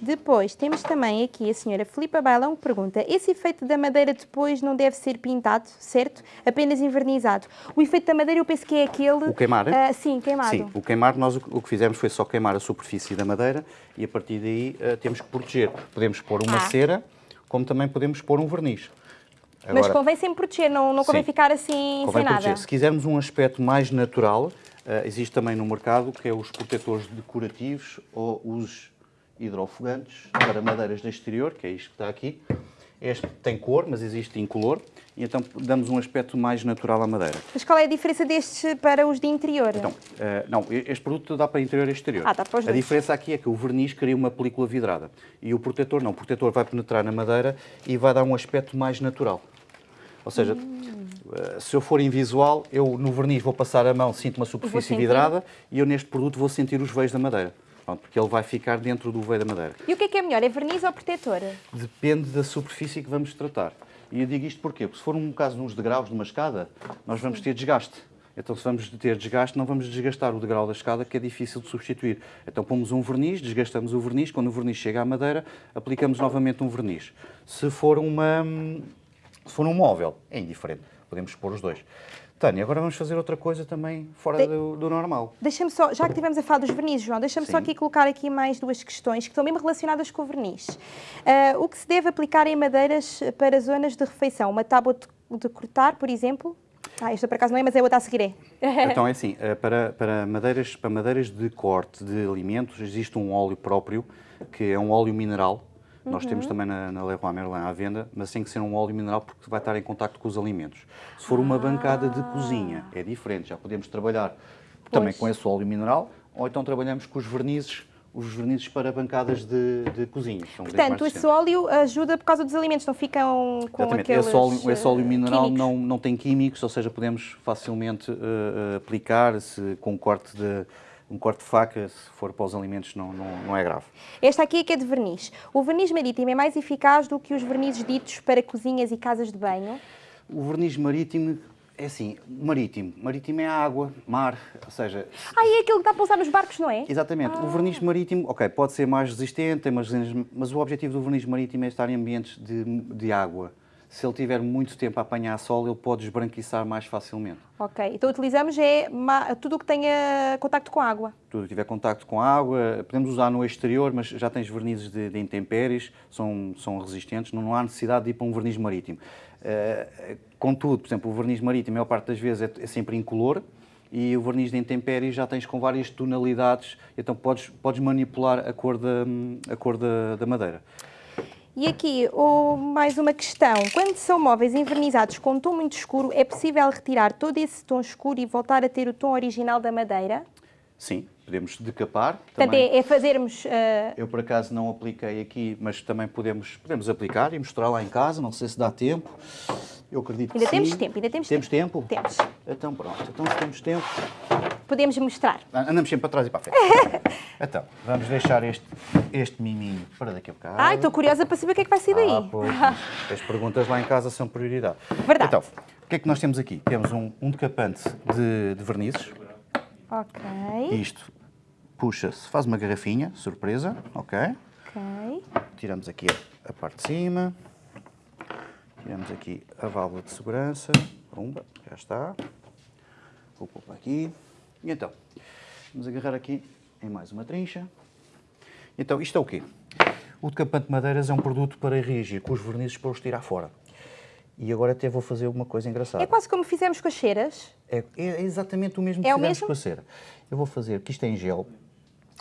Depois temos também aqui a senhora Filipa Bailão que pergunta: esse efeito da madeira depois não deve ser pintado, certo? Apenas envernizado. O efeito da madeira eu penso que é aquele. O queimar? Uh, sim, queimado. Sim, o queimar, nós o que fizemos foi só queimar a superfície da madeira e a partir daí uh, temos que proteger. Podemos pôr uma ah. cera, como também podemos pôr um verniz. Agora, Mas convém sempre proteger, não, não convém sim, ficar assim convém sem proteger. nada. Se quisermos um aspecto mais natural, uh, existe também no mercado que é os protetores decorativos ou os hidrofogantes para madeiras de exterior, que é isto que está aqui. Este tem cor, mas existe incolor, e então damos um aspecto mais natural à madeira. Mas qual é a diferença destes para os de interior? Então, uh, não, este produto dá para interior e exterior. Ah, dá para os a diferença aqui é que o verniz cria uma película vidrada e o protetor não. O protetor vai penetrar na madeira e vai dar um aspecto mais natural. Ou seja, hum. se eu for invisual, eu no verniz vou passar a mão, sinto uma superfície vidrada e eu neste produto vou sentir os veios da madeira. Pronto, porque ele vai ficar dentro do veio da madeira. E o que é que é melhor, é verniz ou protetor? Depende da superfície que vamos tratar. E eu digo isto porquê? Porque se for um caso nos degraus de uma escada, nós vamos ter desgaste. Então, se vamos ter desgaste, não vamos desgastar o degrau da escada, que é difícil de substituir. Então, pomos um verniz, desgastamos o verniz, quando o verniz chega à madeira, aplicamos novamente um verniz. Se for, uma, se for um móvel, é indiferente, podemos pôr os dois. Tânia, agora vamos fazer outra coisa também fora de... do, do, normal. Deixa-me só, já que estivemos a falar dos vernizes, João, deixa-me só aqui colocar aqui mais duas questões que estão mesmo relacionadas com o verniz. Uh, o que se deve aplicar em madeiras para zonas de refeição? Uma tábua de, de cortar, por exemplo? Ah, esta por acaso não é, mas é outra a seguir é. Então é assim, eh, para, para, madeiras, para madeiras de corte de alimentos existe um óleo próprio, que é um óleo mineral, nós uhum. temos também na, na Leroy Merlin à venda, mas tem que ser um óleo mineral porque vai estar em contato com os alimentos. Se for uma ah. bancada de cozinha, é diferente, já podemos trabalhar pois. também com esse óleo mineral, ou então trabalhamos com os vernizes os vernizes para bancadas de, de cozinha. Portanto, esse óleo ajuda por causa dos alimentos, não ficam com Exatamente. aqueles esse óleo, esse óleo mineral não, não tem químicos, ou seja, podemos facilmente uh, aplicar se, com corte de um corte de faca, se for para os alimentos, não, não, não é grave. Esta aqui é que é de verniz. O verniz marítimo é mais eficaz do que os vernizes ditos para cozinhas e casas de banho? O verniz marítimo é assim, marítimo. Marítimo é água, mar, ou seja... Ah, e é aquilo que dá para usar nos barcos, não é? Exatamente. Ah. O verniz marítimo, ok, pode ser mais resistente, mas, mas o objetivo do verniz marítimo é estar em ambientes de, de água se ele tiver muito tempo a apanhar sol, ele pode esbranquiçar mais facilmente. Ok, então utilizamos é tudo o que tenha contacto com água. Tudo que tiver contacto com água, podemos usar no exterior, mas já tens vernizes de, de intempéries, são, são resistentes, não, não, há necessidade de ir para um verniz marítimo. Uh, contudo, por exemplo, o verniz marítimo, a maior parte das vezes, é, é sempre incolor, e o verniz de intempéries já tens com várias tonalidades, então podes, podes manipular a cor da, a cor da, da madeira. E aqui, oh, mais uma questão. Quando são móveis envernizados com um tom muito escuro, é possível retirar todo esse tom escuro e voltar a ter o tom original da madeira? Sim, podemos decapar. Portanto, também. é, é fazermos... Uh... Eu, por acaso, não apliquei aqui, mas também podemos, podemos aplicar e mostrar lá em casa, não sei se dá tempo. Eu acredito ainda que temos sim. tempo, ainda temos, temos tempo. tempo? Temos. Então pronto, então se temos tempo... Podemos mostrar. Andamos sempre para trás e para a frente. então, vamos deixar este, este miminho para daqui a bocado. Ai, estou curiosa para saber o que é que vai sair daí. Ah, pois, as perguntas lá em casa são prioridade. Verdade. Então, o que é que nós temos aqui? Temos um, um decapante de, de vernizes. Ok. Isto puxa-se, faz uma garrafinha, surpresa, ok? Ok. Tiramos aqui a, a parte de cima. Tiramos aqui a válvula de segurança. Pumba, já está. Vou pôr para aqui. E então, vamos agarrar aqui em mais uma trincha. Então, isto é o quê? O decapante de madeiras é um produto para reagir com os vernizes para os tirar fora. E agora até vou fazer uma coisa engraçada. É quase como fizemos com as ceras? É, é exatamente o mesmo que é fizemos mesmo? com a cera. Eu vou fazer, que isto é em gel,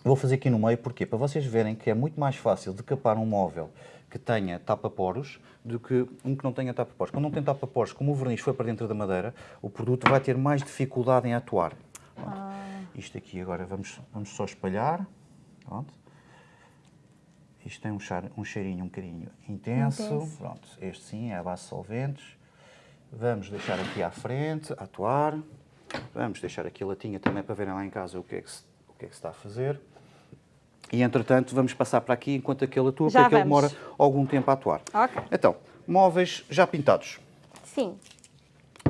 vou fazer aqui no meio, porquê? Para vocês verem que é muito mais fácil decapar um móvel que tenha tapa-poros do que um que não tenha tapa-poros. Quando não tem tapa-poros, como o verniz foi para dentro da madeira, o produto vai ter mais dificuldade em atuar. Ah. Isto aqui agora vamos, vamos só espalhar. Pronto. Isto tem um, char, um cheirinho um bocadinho intenso. intenso. Pronto, este sim é a base de solventes. Vamos deixar aqui à frente, atuar. Vamos deixar aqui a latinha também para verem lá em casa o que é que se, o que é que se está a fazer. E, entretanto, vamos passar para aqui enquanto aquele atua, Já porque ele demora algum tempo a atuar. Okay. Então, Móveis já pintados. Sim.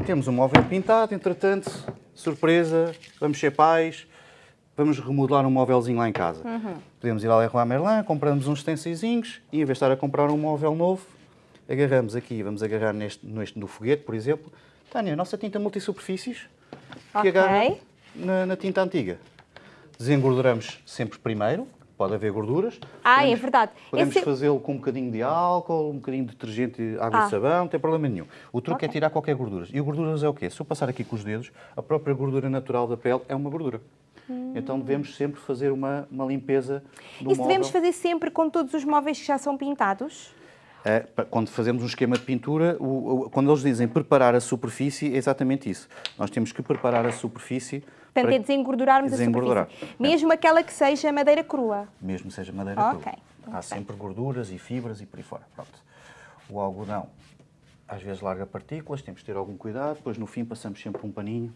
Temos um móvel pintado, entretanto, surpresa, vamos ser pais, vamos remodelar um móvelzinho lá em casa. Podemos ir ao Leroy Merlin, compramos uns stencilzinhos e em vez de estar a comprar um móvel novo, agarramos aqui, vamos agarrar neste, neste no foguete, por exemplo. Tânia, a nossa tinta multisuperfícies, que Ok. agarra na, na tinta antiga. Desengorduramos sempre primeiro, pode haver gorduras. Ah, é Podemos- verdade. Podemos Esse- fazê-lo com um bocadinho de álcool, um bocadinho de detergente, água Ah. e sabão, não tem problema nenhum. O truque Ok. é tirar qualquer gorduras. E o gorduras é o quê? Se eu passar aqui com os dedos, a própria gordura natural da pele é uma gordura. Então devemos sempre fazer uma, uma limpeza do Isso móvel. devemos fazer sempre com todos os móveis que já são pintados? É, quando fazemos um esquema de pintura, quando eles dizem preparar a superfície, é exatamente isso. Nós temos que preparar a superfície Portanto, para é desengordurarmos desengordurar. a superfície. Mesmo aquela que seja madeira crua. mesmo seja madeira crua. muito Há sempre gorduras e fibras e por aí fora. Pronto. O algodão às vezes larga partículas, temos de ter algum cuidado. Depois no fim passamos sempre um paninho,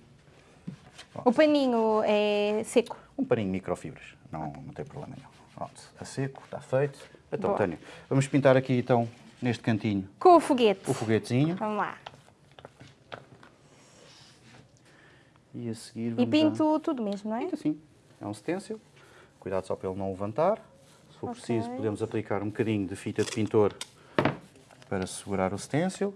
O paninho é seco. um paninho microfibras, não, não tem problema nenhum. Pronto, a seco, está feito. Então, Boa. Tânia, vamos pintar aqui então, neste cantinho, Com o foguete. o foguetezinho. Vamos lá. E a seguir E pinto tudo mesmo, não é? Pinta assim. É um stencil. Cuidado só para ele não levantar. Se for Ok. preciso, podemos aplicar um bocadinho de fita de pintor para segurar o stencil.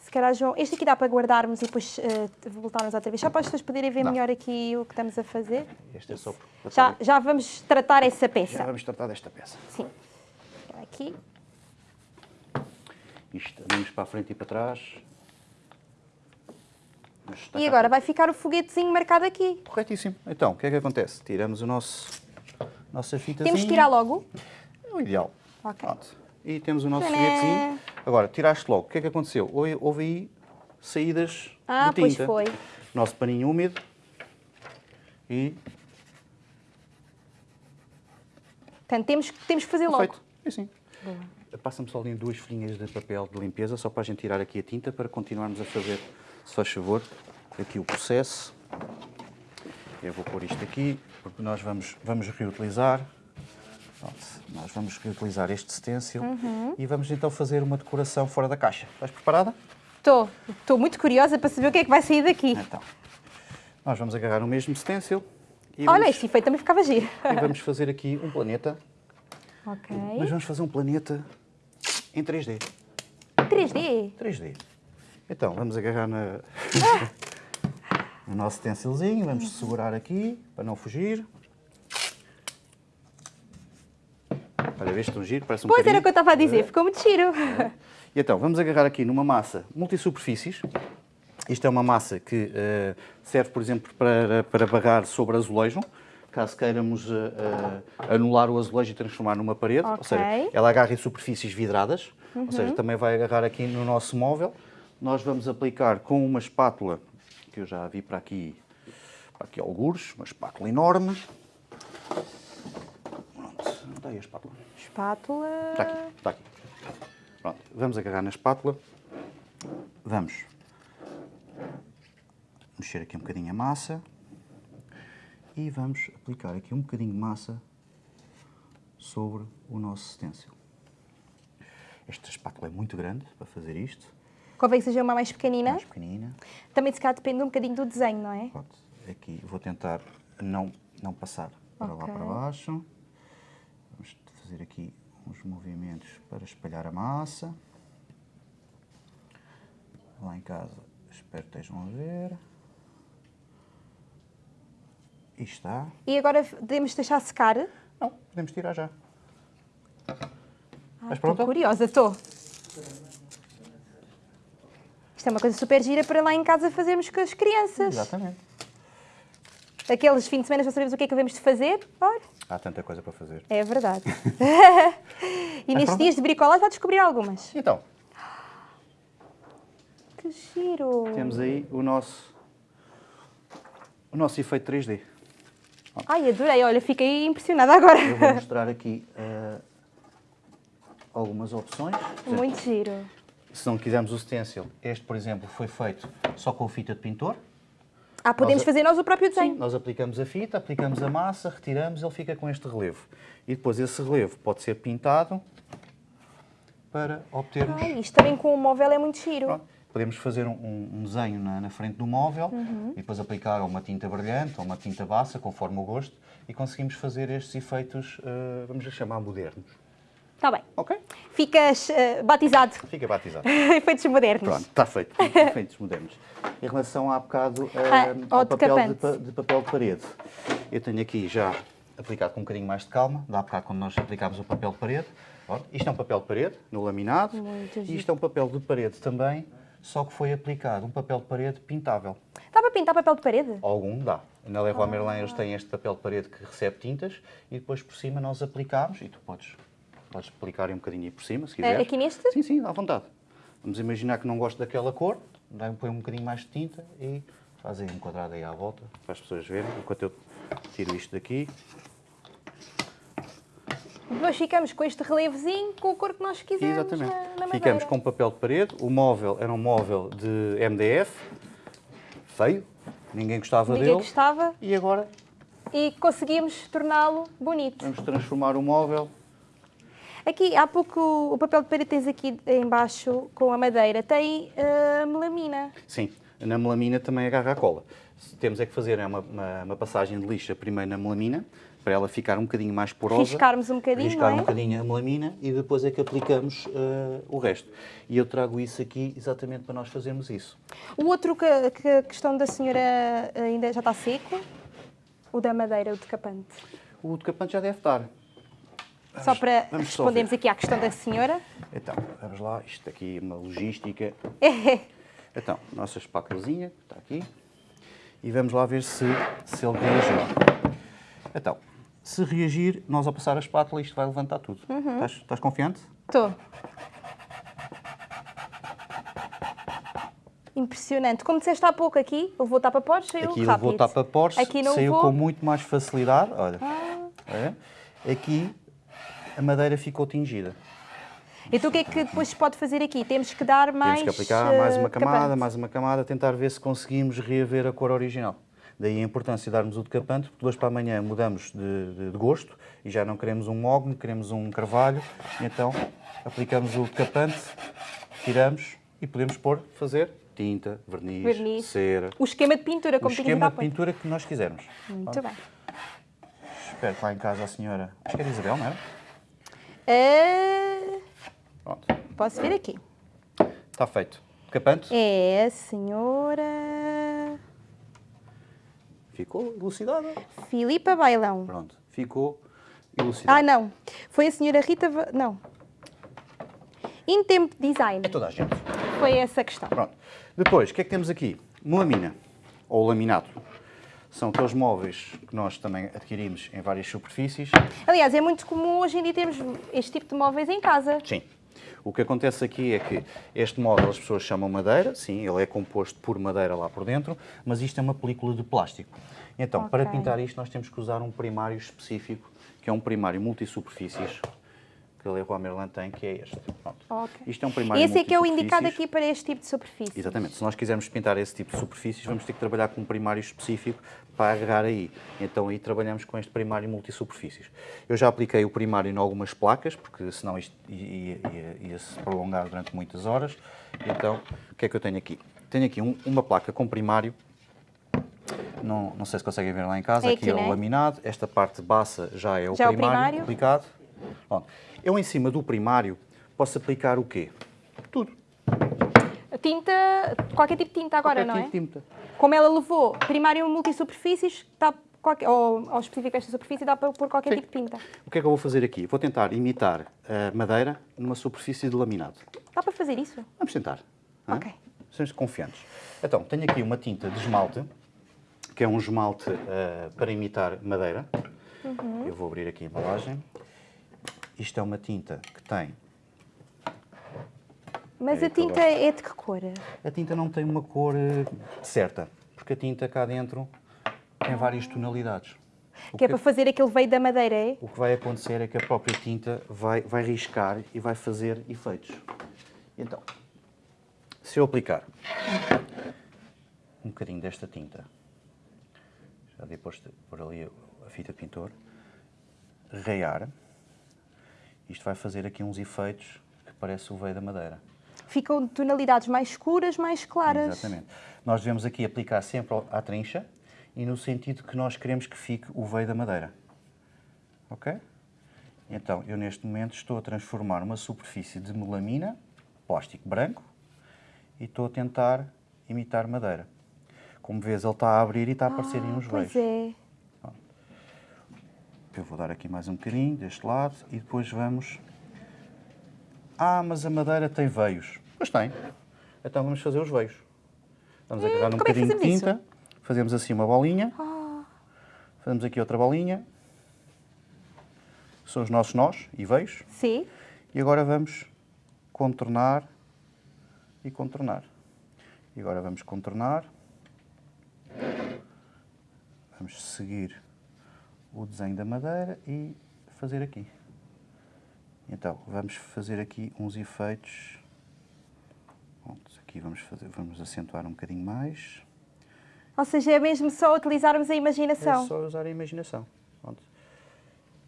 Se calhar, João, este aqui dá para guardarmos e depois eh, voltarmos outra vez. Só para as pessoas poderem ver Dá. melhor aqui o que estamos a fazer. Este é só para Já, já vamos tratar essa Já peça. vamos tratar desta peça. Sim. Aqui. Isto, vamos para a frente e para trás. E agora vai ficar o foguetezinho marcado aqui. Corretíssimo. Então, o que é que acontece? Tiramos o nosso nossa fita. Temos que tirar logo. É o ideal. Ok. Pronto. E temos o nosso Tcharam! foguetezinho. Agora, tiraste logo. O que é que aconteceu? Houve, houve aí saídas Ah, de pois tinta. foi. Nosso paninho úmido. E Portanto, temos, temos que fazer logo. feito. É assim. Passa-me só ali duas folhinhas de papel de limpeza, só para a gente tirar aqui a tinta, para continuarmos a fazer, se faz favor, aqui o processo. Eu vou pôr isto aqui, porque nós vamos, vamos reutilizar. Pronto, nós vamos reutilizar este stencil Uhum. e vamos então fazer uma decoração fora da caixa. Estás preparada? Estou. Estou muito curiosa para saber o que é que vai sair daqui. Então, nós vamos agarrar o mesmo stencil e Olha, vamos, este efeito também ficava giro. e vamos fazer aqui um planeta. Ok. Mas vamos fazer um planeta em 3D. 3D. 3D. Então, vamos agarrar na... no nosso stencilzinho, vamos segurar aqui para não fugir. Olha, vês tão giro, parece um Pois era o que eu estava a dizer, ficou muito giro. E então, vamos agarrar aqui numa massa multisuperfícies. Isto é uma massa que eh, serve, por exemplo, para, para barrar sobre azulejo, caso queiramos eh, eh, anular o azulejo e transformar numa parede. Ou seja, ela agarra em superfícies vidradas, ou seja, também vai agarrar aqui no nosso móvel. Nós vamos aplicar com uma espátula, que eu já vi para aqui, para aqui algures, uma espátula enorme. Pronto, não está aí a espátula. Espátula. Está aqui, está aqui. Pronto, vamos agarrar na espátula. Vamos mexer aqui um bocadinho a massa. E vamos aplicar aqui um bocadinho de massa sobre o nosso stencil. Esta espátula é muito grande para fazer isto. Convém que seja uma mais pequenina. Mais pequenina. Também se calhar depende um bocadinho do desenho, não é? Aqui vou tentar não, não passar para lá Ok. para baixo. Vamos fazer aqui uns movimentos para espalhar a massa. Lá em casa, espero que estejam a ver. E está. E agora podemos deixar secar. Não, podemos tirar já. Ah, Estás estou pronta? curiosa, estou. Isto é uma coisa super gira para lá em casa fazermos com as crianças. Exatamente. Aqueles fins de semana já sabemos o que é que devemos de fazer. Olha, Há tanta coisa para fazer. é verdade. e nestes dias de bricolagem vai descobrir algumas. Então, Que giro! temos aí o nosso, o nosso efeito 3D. Ai, adorei. Olha, fiquei impressionada agora. Eu vou mostrar aqui eh, algumas opções. Muito giro. Se não quisermos o stencil, este, por exemplo, foi feito só com fita de pintor. Ah, podemos Nós fazer nós o próprio desenho. Nós aplicamos a fita, aplicamos a massa, retiramos, ele fica com este relevo. E depois esse relevo pode ser pintado para obtermos... Ai, isto também com o móvel é muito giro. Pronto. Podemos fazer um, um desenho na, na, frente do móvel Uhum. e depois aplicar uma tinta brilhante ou uma tinta bassa, conforme o gosto, e conseguimos fazer estes efeitos, eh, vamos chamar modernos. Está bem. Ok? Ficas eh, batizado. Fica batizado. Efeitos modernos. Pronto, está feito. Efeitos modernos. Em relação há bocado eh, Ah, ao papel de, de papel de parede, eu tenho aqui já aplicado com um bocadinho mais de calma, dá bocado quando nós aplicámos o papel de parede. Ora, isto é um papel de parede, no laminado, Muito e isto é um papel de parede também, só que foi aplicado um papel de parede pintável. Dá para pintar papel de parede? Algum dá. Na Leroy Ah. Merlin eles têm este papel de parede que recebe tintas e depois por cima nós aplicamos e tu podes, podes aplicar aí um bocadinho aí por cima, se quiseres. Eh, aqui neste? Sim, sim, à vontade. Vamos imaginar que não gosto daquela cor, dá- põe um bocadinho mais de tinta e faz aí um quadrado aí à volta para as pessoas verem, enquanto eu tiro isto daqui. Depois ficamos com este relevozinho com a cor que nós quisermos Exatamente. na, na. Ficamos com papel de parede. O móvel era um móvel de MDF, feio, ninguém gostava Ninguém dele. gostava E agora e conseguimos torná-lo bonito. vamos transformar o móvel Aqui, há pouco, o papel de parede tens aqui embaixo com a madeira, tem eh, melamina. Sim, na melamina também agarra a cola. Temos é que fazer é uma, uma- uma passagem de lixa primeiro na melamina, para ela ficar um bocadinho mais porosa. Riscarmos um bocadinho, Riscar é? um bocadinho a melamina e depois é que aplicamos eh, o resto. E eu trago isso aqui exatamente para nós fazermos isso. O outro que, que a questão da senhora ainda já está seco, o da madeira, o decapante. O decapante já deve estar. Só para vamos só respondermos ver. aqui à questão da senhora. Então, vamos lá, isto aqui é uma logística. Então, nossa espátulazinha, está aqui. E vamos lá ver se, se ele reagiu. Então, se reagir, nós ao passar a espátula, isto vai levantar tudo. Uhum. Estás, estás confiante? Estou. Impressionante. Como disseste há pouco aqui, eu vou tapa poros, saiu Aqui rápido. levou tapa poros, Aqui não saiu vou. com muito mais facilidade. Olha, Ah. é. aqui a madeira ficou tingida. Então o que é que depois se pode fazer aqui? Temos que dar mais. Temos que aplicar mais uma eh, camada, mais uma camada, tentar ver se conseguimos reaver a cor original. Daí a importância de darmos o decapante, porque de hoje para amanhã mudamos de, de- de gosto e já não queremos um mogno, queremos um carvalho. Então aplicamos o decapante, tiramos e podemos pôr, fazer tinta, verniz, Verniz. cera, O esquema de pintura, o como dito esquema de pintura que nós quisermos. Muito bem. Espero que lá em casa a senhora. Acho que era Isabel, não era? Eh, Pronto. posso ver aqui. Está feito. Decapante. É a senhora Ficou elucidada. Filipa Bailão. Pronto. Ficou elucidada. Ah, não. Foi a senhora Rita. Va- Não. Intemp Design. É toda a gente. Foi essa a questão. Pronto. Depois, o que é que temos aqui? Melamina, ou laminado. São aqueles móveis que nós também adquirimos em várias superfícies. Aliás, é muito comum hoje em dia termos este tipo de móveis em casa. Sim. O que acontece aqui é que este móvel as pessoas chamam madeira, sim, ele é composto por madeira lá por dentro, mas isto é uma película de plástico. Então, para Ok. pintar isto, nós temos que usar um primário específico, que é um primário multisuperfícies, que a Leroy Merlin tem, que é este. Pronto. Ok. Isto é um primário Esse é que é o indicado aqui para este tipo de superfície. Exatamente. Se nós quisermos pintar esse tipo de superfícies, vamos ter que trabalhar com um primário específico para agarrar aí. Então aí trabalhamos com este primário multisuperfícies. Eu já apliquei o primário em algumas placas, porque senão isto ia, ia- ia se prolongar durante muitas horas. Então, o que é que eu tenho aqui? Tenho aqui um- uma placa com primário. Não, não sei se conseguem ver lá em casa. É aqui, aqui, é o né? laminado. Esta parte baixa já é o Já é o primário, primário. aplicado. Pronto. Eu em cima do primário posso aplicar o quê? Tudo. Tinta, qualquer tipo de tinta agora, Qualquer não é? tipo de tinta. Como ela levou primário multisuperfícies, está qualquer, ou ao específico desta superfície, dá para pôr qualquer Sim. tipo de tinta. O que é que eu vou fazer aqui? Vou tentar imitar a madeira numa superfície de laminado. Dá para fazer isso? Vamos tentar. hã? Ok. Sejamos confiantes. Então, tenho aqui uma tinta de esmalte, que é um esmalte eh, para imitar madeira. Uhum. Eu vou abrir aqui a embalagem. Isto é uma tinta que tem... Mas É a que tinta é de que cor? A tinta não tem uma cor eh, certa, porque a tinta cá dentro tem várias tonalidades. O Que é para fazer aquele veio da madeira, é? O que vai acontecer é que a própria tinta vai, vai riscar e vai fazer efeitos. Então, se eu aplicar um bocadinho desta tinta, já depois de pôr ali a fita pintor, raiar, isto vai fazer aqui uns efeitos que parece o veio da madeira. Ficam tonalidades mais escuras, mais claras. Exatamente. Nós devemos aqui aplicar sempre à trincha e no sentido que nós queremos que fique o veio da madeira. Ok? Então, eu neste momento estou a transformar uma superfície de melamina, plástico branco, e estou a tentar imitar madeira. Como vês, ele está a abrir e está a aparecer em uns Pois veios. é. Eu vou dar aqui mais um bocadinho deste lado e depois vamos... Ah, mas a madeira tem veios. Pois tem. Então vamos fazer os veios. Vamos agarrar um é bocadinho de fazemos isso? tinta, fazemos assim uma bolinha, Ah, fazemos aqui outra bolinha. São os nossos nós e veios. sim. E agora vamos contornar e contornar. E agora vamos contornar. Vamos seguir o desenho da madeira e fazer aqui. Então, vamos fazer aqui uns efeitos. Pronto, aqui vamos, fazer, vamos acentuar um bocadinho mais. Ou seja, é mesmo só utilizarmos a imaginação. É só usar a imaginação. Pronto.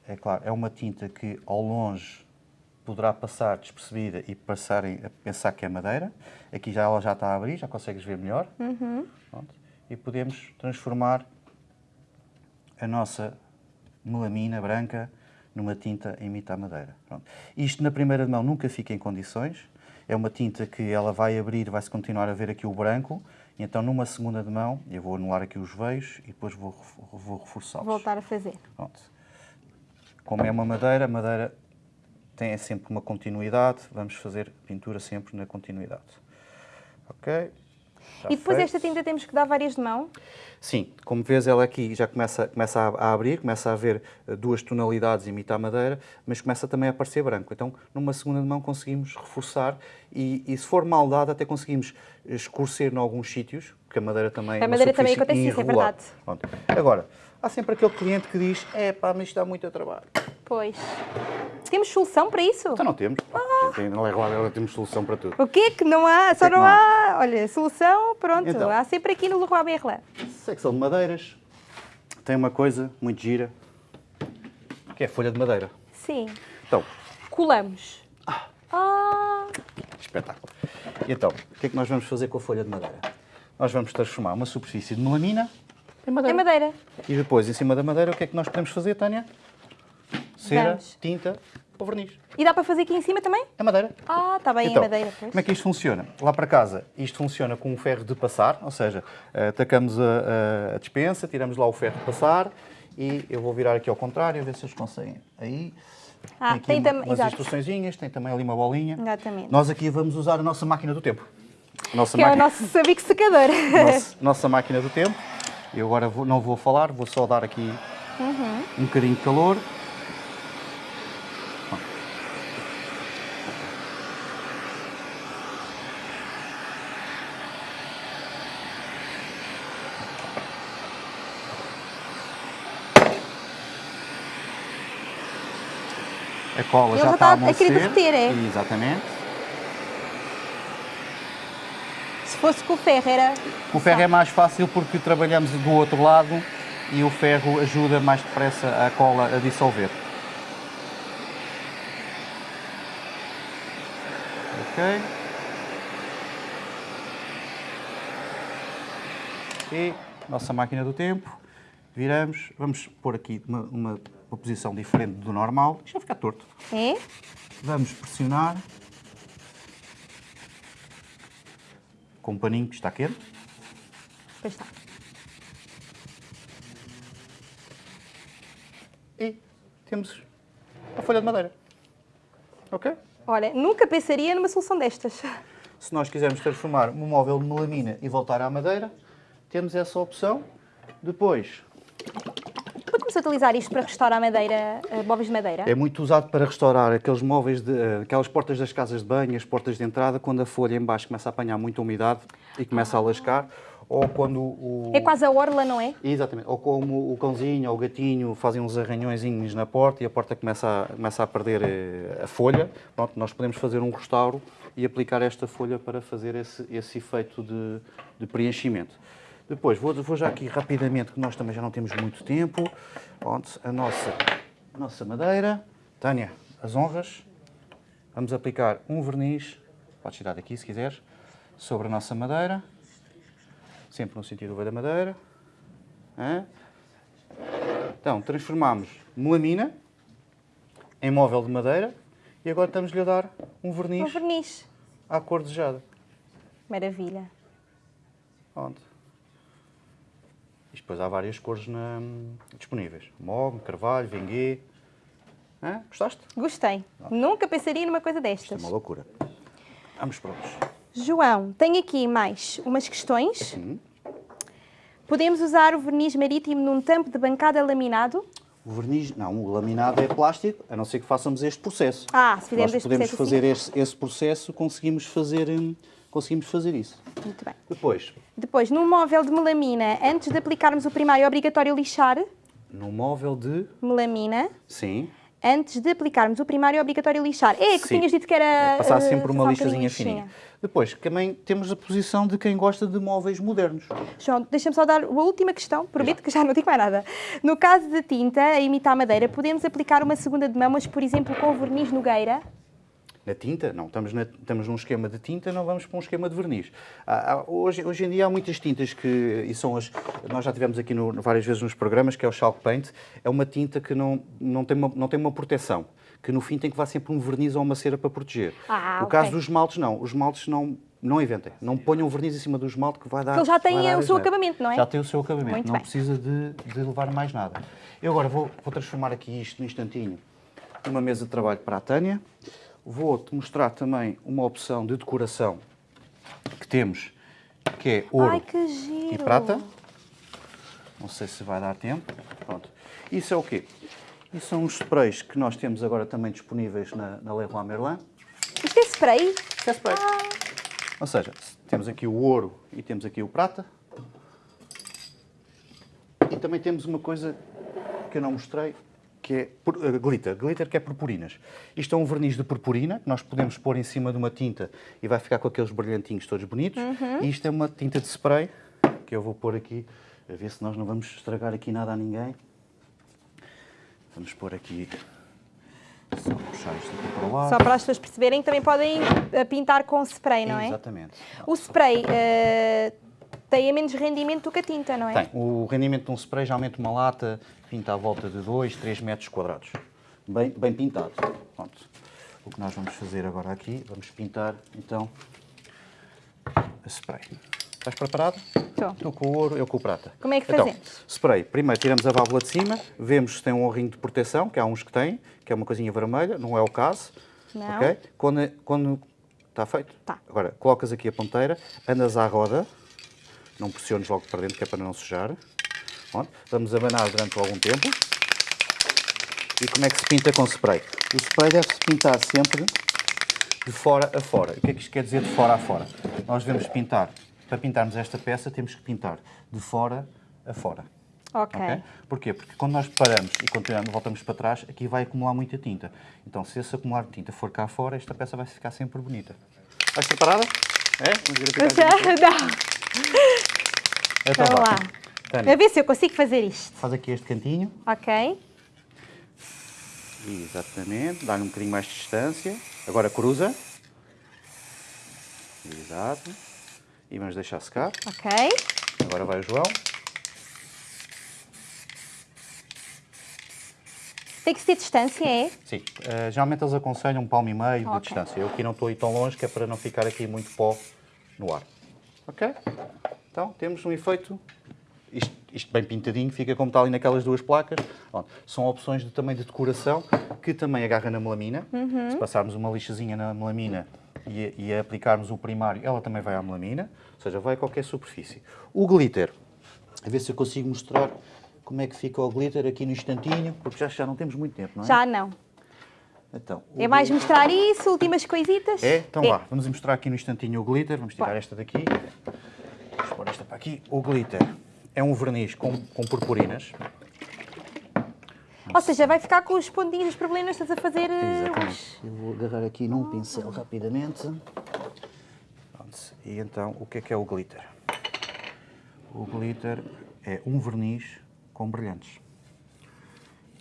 É claro, é uma tinta que ao longe poderá passar despercebida e passarem a pensar que é madeira. Aqui já ela já está a abrir, já consegues ver melhor. Pronto. E podemos transformar a nossa melamina branca numa tinta a imitar madeira. Pronto. Isto na primeira mão nunca fica em condições. É uma tinta que ela vai abrir, vai-se continuar a ver aqui o branco. E então numa segunda de mão, eu vou anular aqui os veios e depois vou, vou reforçá-los. Voltar a fazer. Pronto. Como é uma madeira, a madeira tem sempre uma continuidade. Vamos fazer pintura sempre na continuidade. Ok? Está e depois feito. esta tinta temos que dar várias de mão. Sim, como vês, ela aqui já começa, começa a, a abrir, começa a haver eh, duas tonalidades, imitar madeira, mas começa também a aparecer branco. Então, numa segunda mão, conseguimos reforçar e, e se for mal dada, até conseguimos escurecer em alguns sítios, porque a madeira também A é uma madeira também acontece isso, é verdade. Pronto. Agora, há sempre aquele cliente que diz: é pá, mas isto dá muito a trabalho. Pois. Temos solução para isso? Então não temos. A gente tem- Na Leroy temos solução para tudo. O quê que não há? Só que não não há. Olha, solução, pronto. Então. Há sempre aqui no Leroy Merlin. Secção de madeiras tem uma coisa muito gira, que é a folha de madeira. Sim. Então, Colamos. Ah, Espetáculo. E então, o que é que nós vamos fazer com a folha de madeira? Nós vamos transformar uma superfície de melamina é madeira. madeira. E depois, em cima da madeira, o que é que nós podemos fazer, Tânia? Cera, Vamos. tinta ou verniz. E dá para fazer aqui em cima também? É madeira. Ah, está bem, Então, é madeira. Pois. como é que isto funciona? Lá para casa, isto funciona com um ferro de passar, ou seja, eh, atacamos a, a- a dispensa, tiramos lá o ferro de passar e eu vou virar aqui ao contrário, a ver se eles conseguem. Aí, Ah, aqui tem uma- tam- umas instruçõezinhas, tem também ali uma bolinha. Exatamente. Nós aqui vamos usar a nossa máquina do tempo. Nossa Que é o máquina- nosso sabico secador. nossa, nossa máquina do tempo. Eu agora vou- não vou falar, vou só dar aqui Uhum. um bocadinho de calor. A cola Ele já está a está a querer amolecer. derreter, é? Exatamente. Se fosse com o ferro, era. O ferro é mais fácil porque trabalhamos do outro lado e o ferro ajuda mais depressa a cola a dissolver. Ok. E nossa máquina do tempo, viramos, vamos pôr aqui uma, uma, uma posição diferente do normal, isto vai ficar torto. É? Vamos pressionar com um paninho que está quente. Pois está. e temos a folha de madeira. Ok? Olha, nunca pensaria numa solução destas. Se nós quisermos transformar um móvel de melamina e voltar à madeira, temos essa opção. Depois, Podemos utilizar isto para restaurar madeira, eh, móveis de madeira? é muito usado para restaurar aqueles móveis, de, aquelas portas das casas de banho, as portas de entrada, quando a folha em baixo começa a apanhar muita umidade e começa a lascar, ou quando o... É quase a orla, não é? Exatamente. Ou como o cãozinho ou o gatinho fazem uns arranhõezinhos na porta e a porta começa a, começa a perder eh, a folha. Pronto, nós podemos fazer um restauro e aplicar esta folha para fazer esse, esse efeito de, de preenchimento. Depois, vou, vou já aqui rapidamente, que nós também já não temos muito tempo. Pronto, a nossa, a nossa madeira. Tânia, as honras. vamos aplicar um verniz, podes tirar daqui se quiseres, sobre a nossa madeira, sempre no sentido da madeira. Então, transformamos melamina em móvel de madeira e agora estamos-lhe a dar um Um verniz verniz. à cor desejada. Maravilha. Pronto. Depois há várias cores na- disponíveis. Mogue, carvalho, vinguê. Hã? Gostaste? Gostei. Nunca pensaria numa coisa Isto é destas. uma loucura. Vamos prontos. João, tenho aqui mais umas questões. Hum. Podemos usar o verniz marítimo num tampo de bancada laminado? O verniz, não, o laminado é plástico, a não ser que façamos este processo. Ah, se fizermos Nós este podemos processo fazer assim. esse, esse processo, conseguimos fazer, hum, conseguimos fazer isso. Muito bem. Depois, Depois, num móvel de melamina, antes de aplicarmos o primário, é obrigatório lixar no móvel de... melamina. Sim, Antes de aplicarmos o primário, é obrigatório lixar. É, que Sim. tinhas dito que era... passar eh, sempre uma passar um lixazinha bocadinho fininha. Depois, também temos a posição de quem gosta de móveis modernos. João, deixa-me só dar a última questão, prometo que já não digo mais nada. No caso de tinta a imitar madeira, podemos aplicar uma segunda de mão, mas, por exemplo, com verniz nogueira? Na tinta, não, estamos, na- estamos num esquema de tinta, não vamos para um esquema de verniz. Há- há- hoje, hoje em dia há muitas tintas que, e são as, nós já tivemos aqui no- várias vezes nos programas, que é o Chalk Paint, é uma tinta que não, não, tem, uma, não tem uma proteção, que no fim tem que levar sempre um verniz ou uma cera para proteger. Ah, no ok. caso dos esmaltes, não, os esmaltes não, não inventem, não ponham verniz em cima do esmalte que vai dar... Porque ele já tem o seu acabamento, não é? Já tem o seu acabamento, Muito não bem. precisa de, de levar mais nada. Eu agora vou, vou transformar aqui isto num instantinho numa mesa de trabalho para a Tânia. Vou-te mostrar também uma opção de decoração que temos, que é ouro Ai, que e prata. Não sei se vai dar tempo. Pronto. Isso é o quê? Isso são os sprays que nós temos agora também disponíveis na, na Leroy Merlin. Isto é spray? Isto é spray. Ou seja, temos aqui o ouro e temos aqui o prata. E também temos uma coisa que eu não mostrei, que é pur- eh, glitter. Glitter que é purpurinas. Isto é um verniz de purpurina que nós podemos pôr em cima de uma tinta e vai ficar com aqueles brilhantinhos todos bonitos. E isto é uma tinta de spray que eu vou pôr aqui, a ver se nós não vamos estragar aqui nada a ninguém. Vamos pôr aqui, só puxar isto aqui para lado. Só para as pessoas perceberem que também podem eh, pintar com spray, não é? Exatamente. O spray eh, tem a menos rendimento do que a tinta, não é? Tem. O rendimento de um spray, geralmente uma lata, pinta à volta de 2, 3 metros quadrados. Bem, bem pintado. Pronto. O que nós vamos fazer agora aqui, vamos pintar, então, a spray. Estás preparado? Estou. Tu com o ouro, eu com o prata. Como é que então, fazemos? Spray. Primeiro tiramos a válvula de cima, vemos se tem um ringue de proteção, que há uns que têm, que é uma coisinha vermelha, não é o caso. Não. ok? Quando, quando está feito? Tá. Agora, colocas aqui a ponteira, andas à roda, não pressiones logo para dentro, que é para não sujar. Pronto. Vamos abanar durante algum tempo. E como é que se pinta com spray? O spray deve-se pintar sempre de fora a fora. O que é que isto quer dizer de fora a fora? Nós devemos pintar, para pintarmos esta peça, temos que pintar de fora a fora. Ok. ok? Porquê? Porque quando nós paramos e continuamos, voltamos para trás, aqui vai acumular muita tinta. Então, se esse acumular de tinta for cá fora, esta peça vai ficar sempre bonita. Estás preparada? É? Vamos já, aqui. não. Então, Vamos vá. lá. Tânia, A ver se eu consigo fazer isto. faz aqui este cantinho. Ok. Exatamente. Dá-lhe um bocadinho mais de distância. Agora cruza. Exato. E vamos deixar secar. Ok. Agora vai o João. Tem que se ter distância, é? Sim. eh, geralmente eles aconselham um palmo e meio de Ok. distância. Eu aqui não estou aí tão longe, que é para não ficar aqui muito pó no ar. Ok? Então, temos um efeito... Isto, isto bem pintadinho, fica como está ali naquelas duas placas. Pronto. São opções de, também de decoração, que também agarra na melamina. Uhum. Se passarmos uma lixazinha na melamina e, e aplicarmos o primário, ela também vai à melamina. Ou seja, vai a qualquer superfície. O glitter. A ver se eu consigo mostrar como é que fica o glitter aqui no instantinho, porque já, já não temos muito tempo, não é? Já não. Então, É mais mostrar isso, últimas coisitas? É? Então vá, vamos mostrar aqui no instantinho o glitter. Vamos tirar Bora. esta daqui. Vamos pôr esta para aqui. O glitter é um verniz com, com purpurinas. Ou seja, vai ficar com os pontinhos problemas, estás a fazer... eh, Exatamente. Eu vou agarrar aqui num pincel rapidamente. Pronto. E então, o que é que é o glitter? O glitter é um verniz com brilhantes.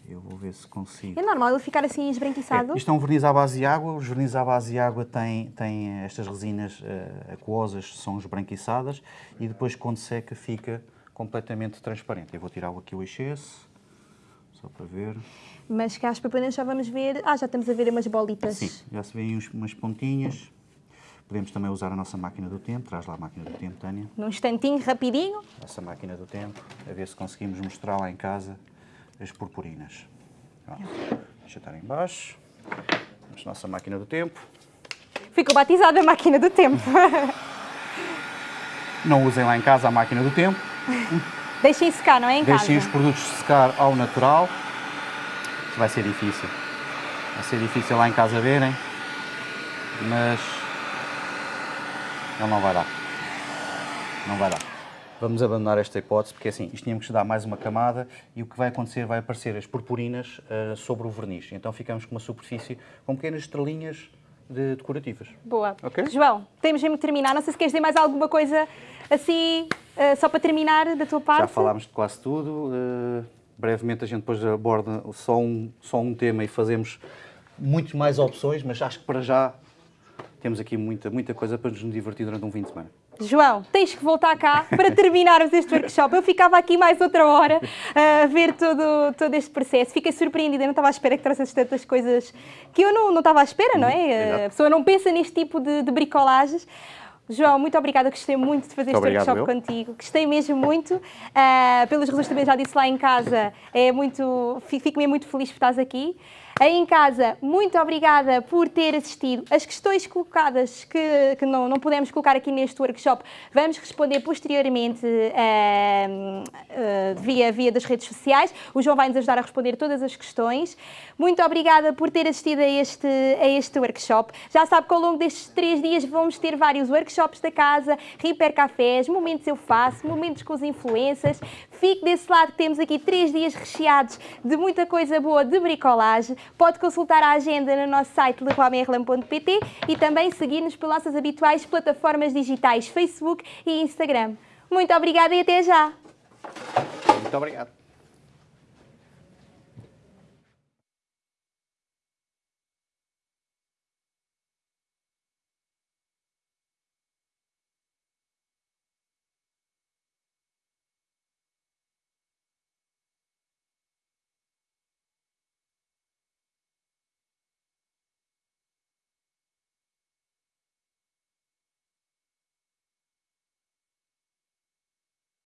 Eu vou ver se consigo. É normal ele ficar assim esbranquiçado? É, isto é um verniz à base de água. Os vernizes à base de água têm, têm estas resinas uh, aquosas, são esbranquiçadas e depois quando seca fica completamente transparente. Eu vou tirar aqui o excesso, só para ver. Mas cá as papanas já vamos ver... Ah, já estamos a ver umas bolitas. Sim, já se vêem umas pontinhas. Podemos também usar a nossa máquina do tempo. Traz lá a máquina do tempo, Tânia. Num instantinho, rapidinho. Nossa máquina do tempo, a ver se conseguimos mostrar lá em casa as purpurinas. deixa estar em baixo. Vamos nossa máquina do tempo. Ficou batizada a máquina do tempo. Não usem lá em casa a máquina do tempo. Deixem secar, não é em Deixem casa? os produtos secar ao natural. Vai ser difícil. Vai ser difícil lá em casa verem, mas ele não vai dar. Não vai dar. Vamos abandonar esta hipótese, porque assim, isto tínhamos que dar mais uma camada e o que vai acontecer vai aparecer as purpurinas uh, sobre o verniz. Então ficamos com uma superfície com pequenas estrelinhas de decorativas. Boa. Okay? João, temos mesmo que terminar. Não sei se queres dizer mais alguma coisa assim, uh, só para terminar da tua parte. Já falámos de quase tudo. Uh, brevemente a gente depois aborda só um, só um tema e fazemos muitas mais opções, mas acho que para já temos aqui muita, muita coisa para nos divertir durante um fim de semana. João, tens que voltar cá para terminarmos este workshop. Eu ficava aqui mais outra hora a ver todo, todo este processo. Fiquei surpreendida, não estava à espera que trouxesse tantas coisas que eu não, não estava à espera, não é? A pessoa não pensa neste tipo de, de bricolagens. João, muito obrigada, gostei muito de fazer muito este workshop meu. contigo. Gostei mesmo muito. Uh, pelos resultados também já disse lá em casa, é muito, fico mesmo muito feliz por estás aqui. Aí em casa, muito obrigada por ter assistido. As questões colocadas que, que não, não pudemos colocar aqui neste workshop, vamos responder posteriormente uh, uh, via, via das redes sociais. O João vai nos ajudar a responder todas as questões. Muito obrigada por ter assistido a este, a este workshop. Já sabe que ao longo destes três dias vamos ter vários workshops da casa, Reaper Cafés, momentos eu faço, momentos com os influências. Fique desse lado que temos aqui três dias recheados de muita coisa boa de bricolagem. Pode consultar a agenda no nosso site leroymerlin.pt e também seguir-nos pelas nossas habituais plataformas digitais Facebook e Instagram. Muito obrigada e até já! Muito obrigado.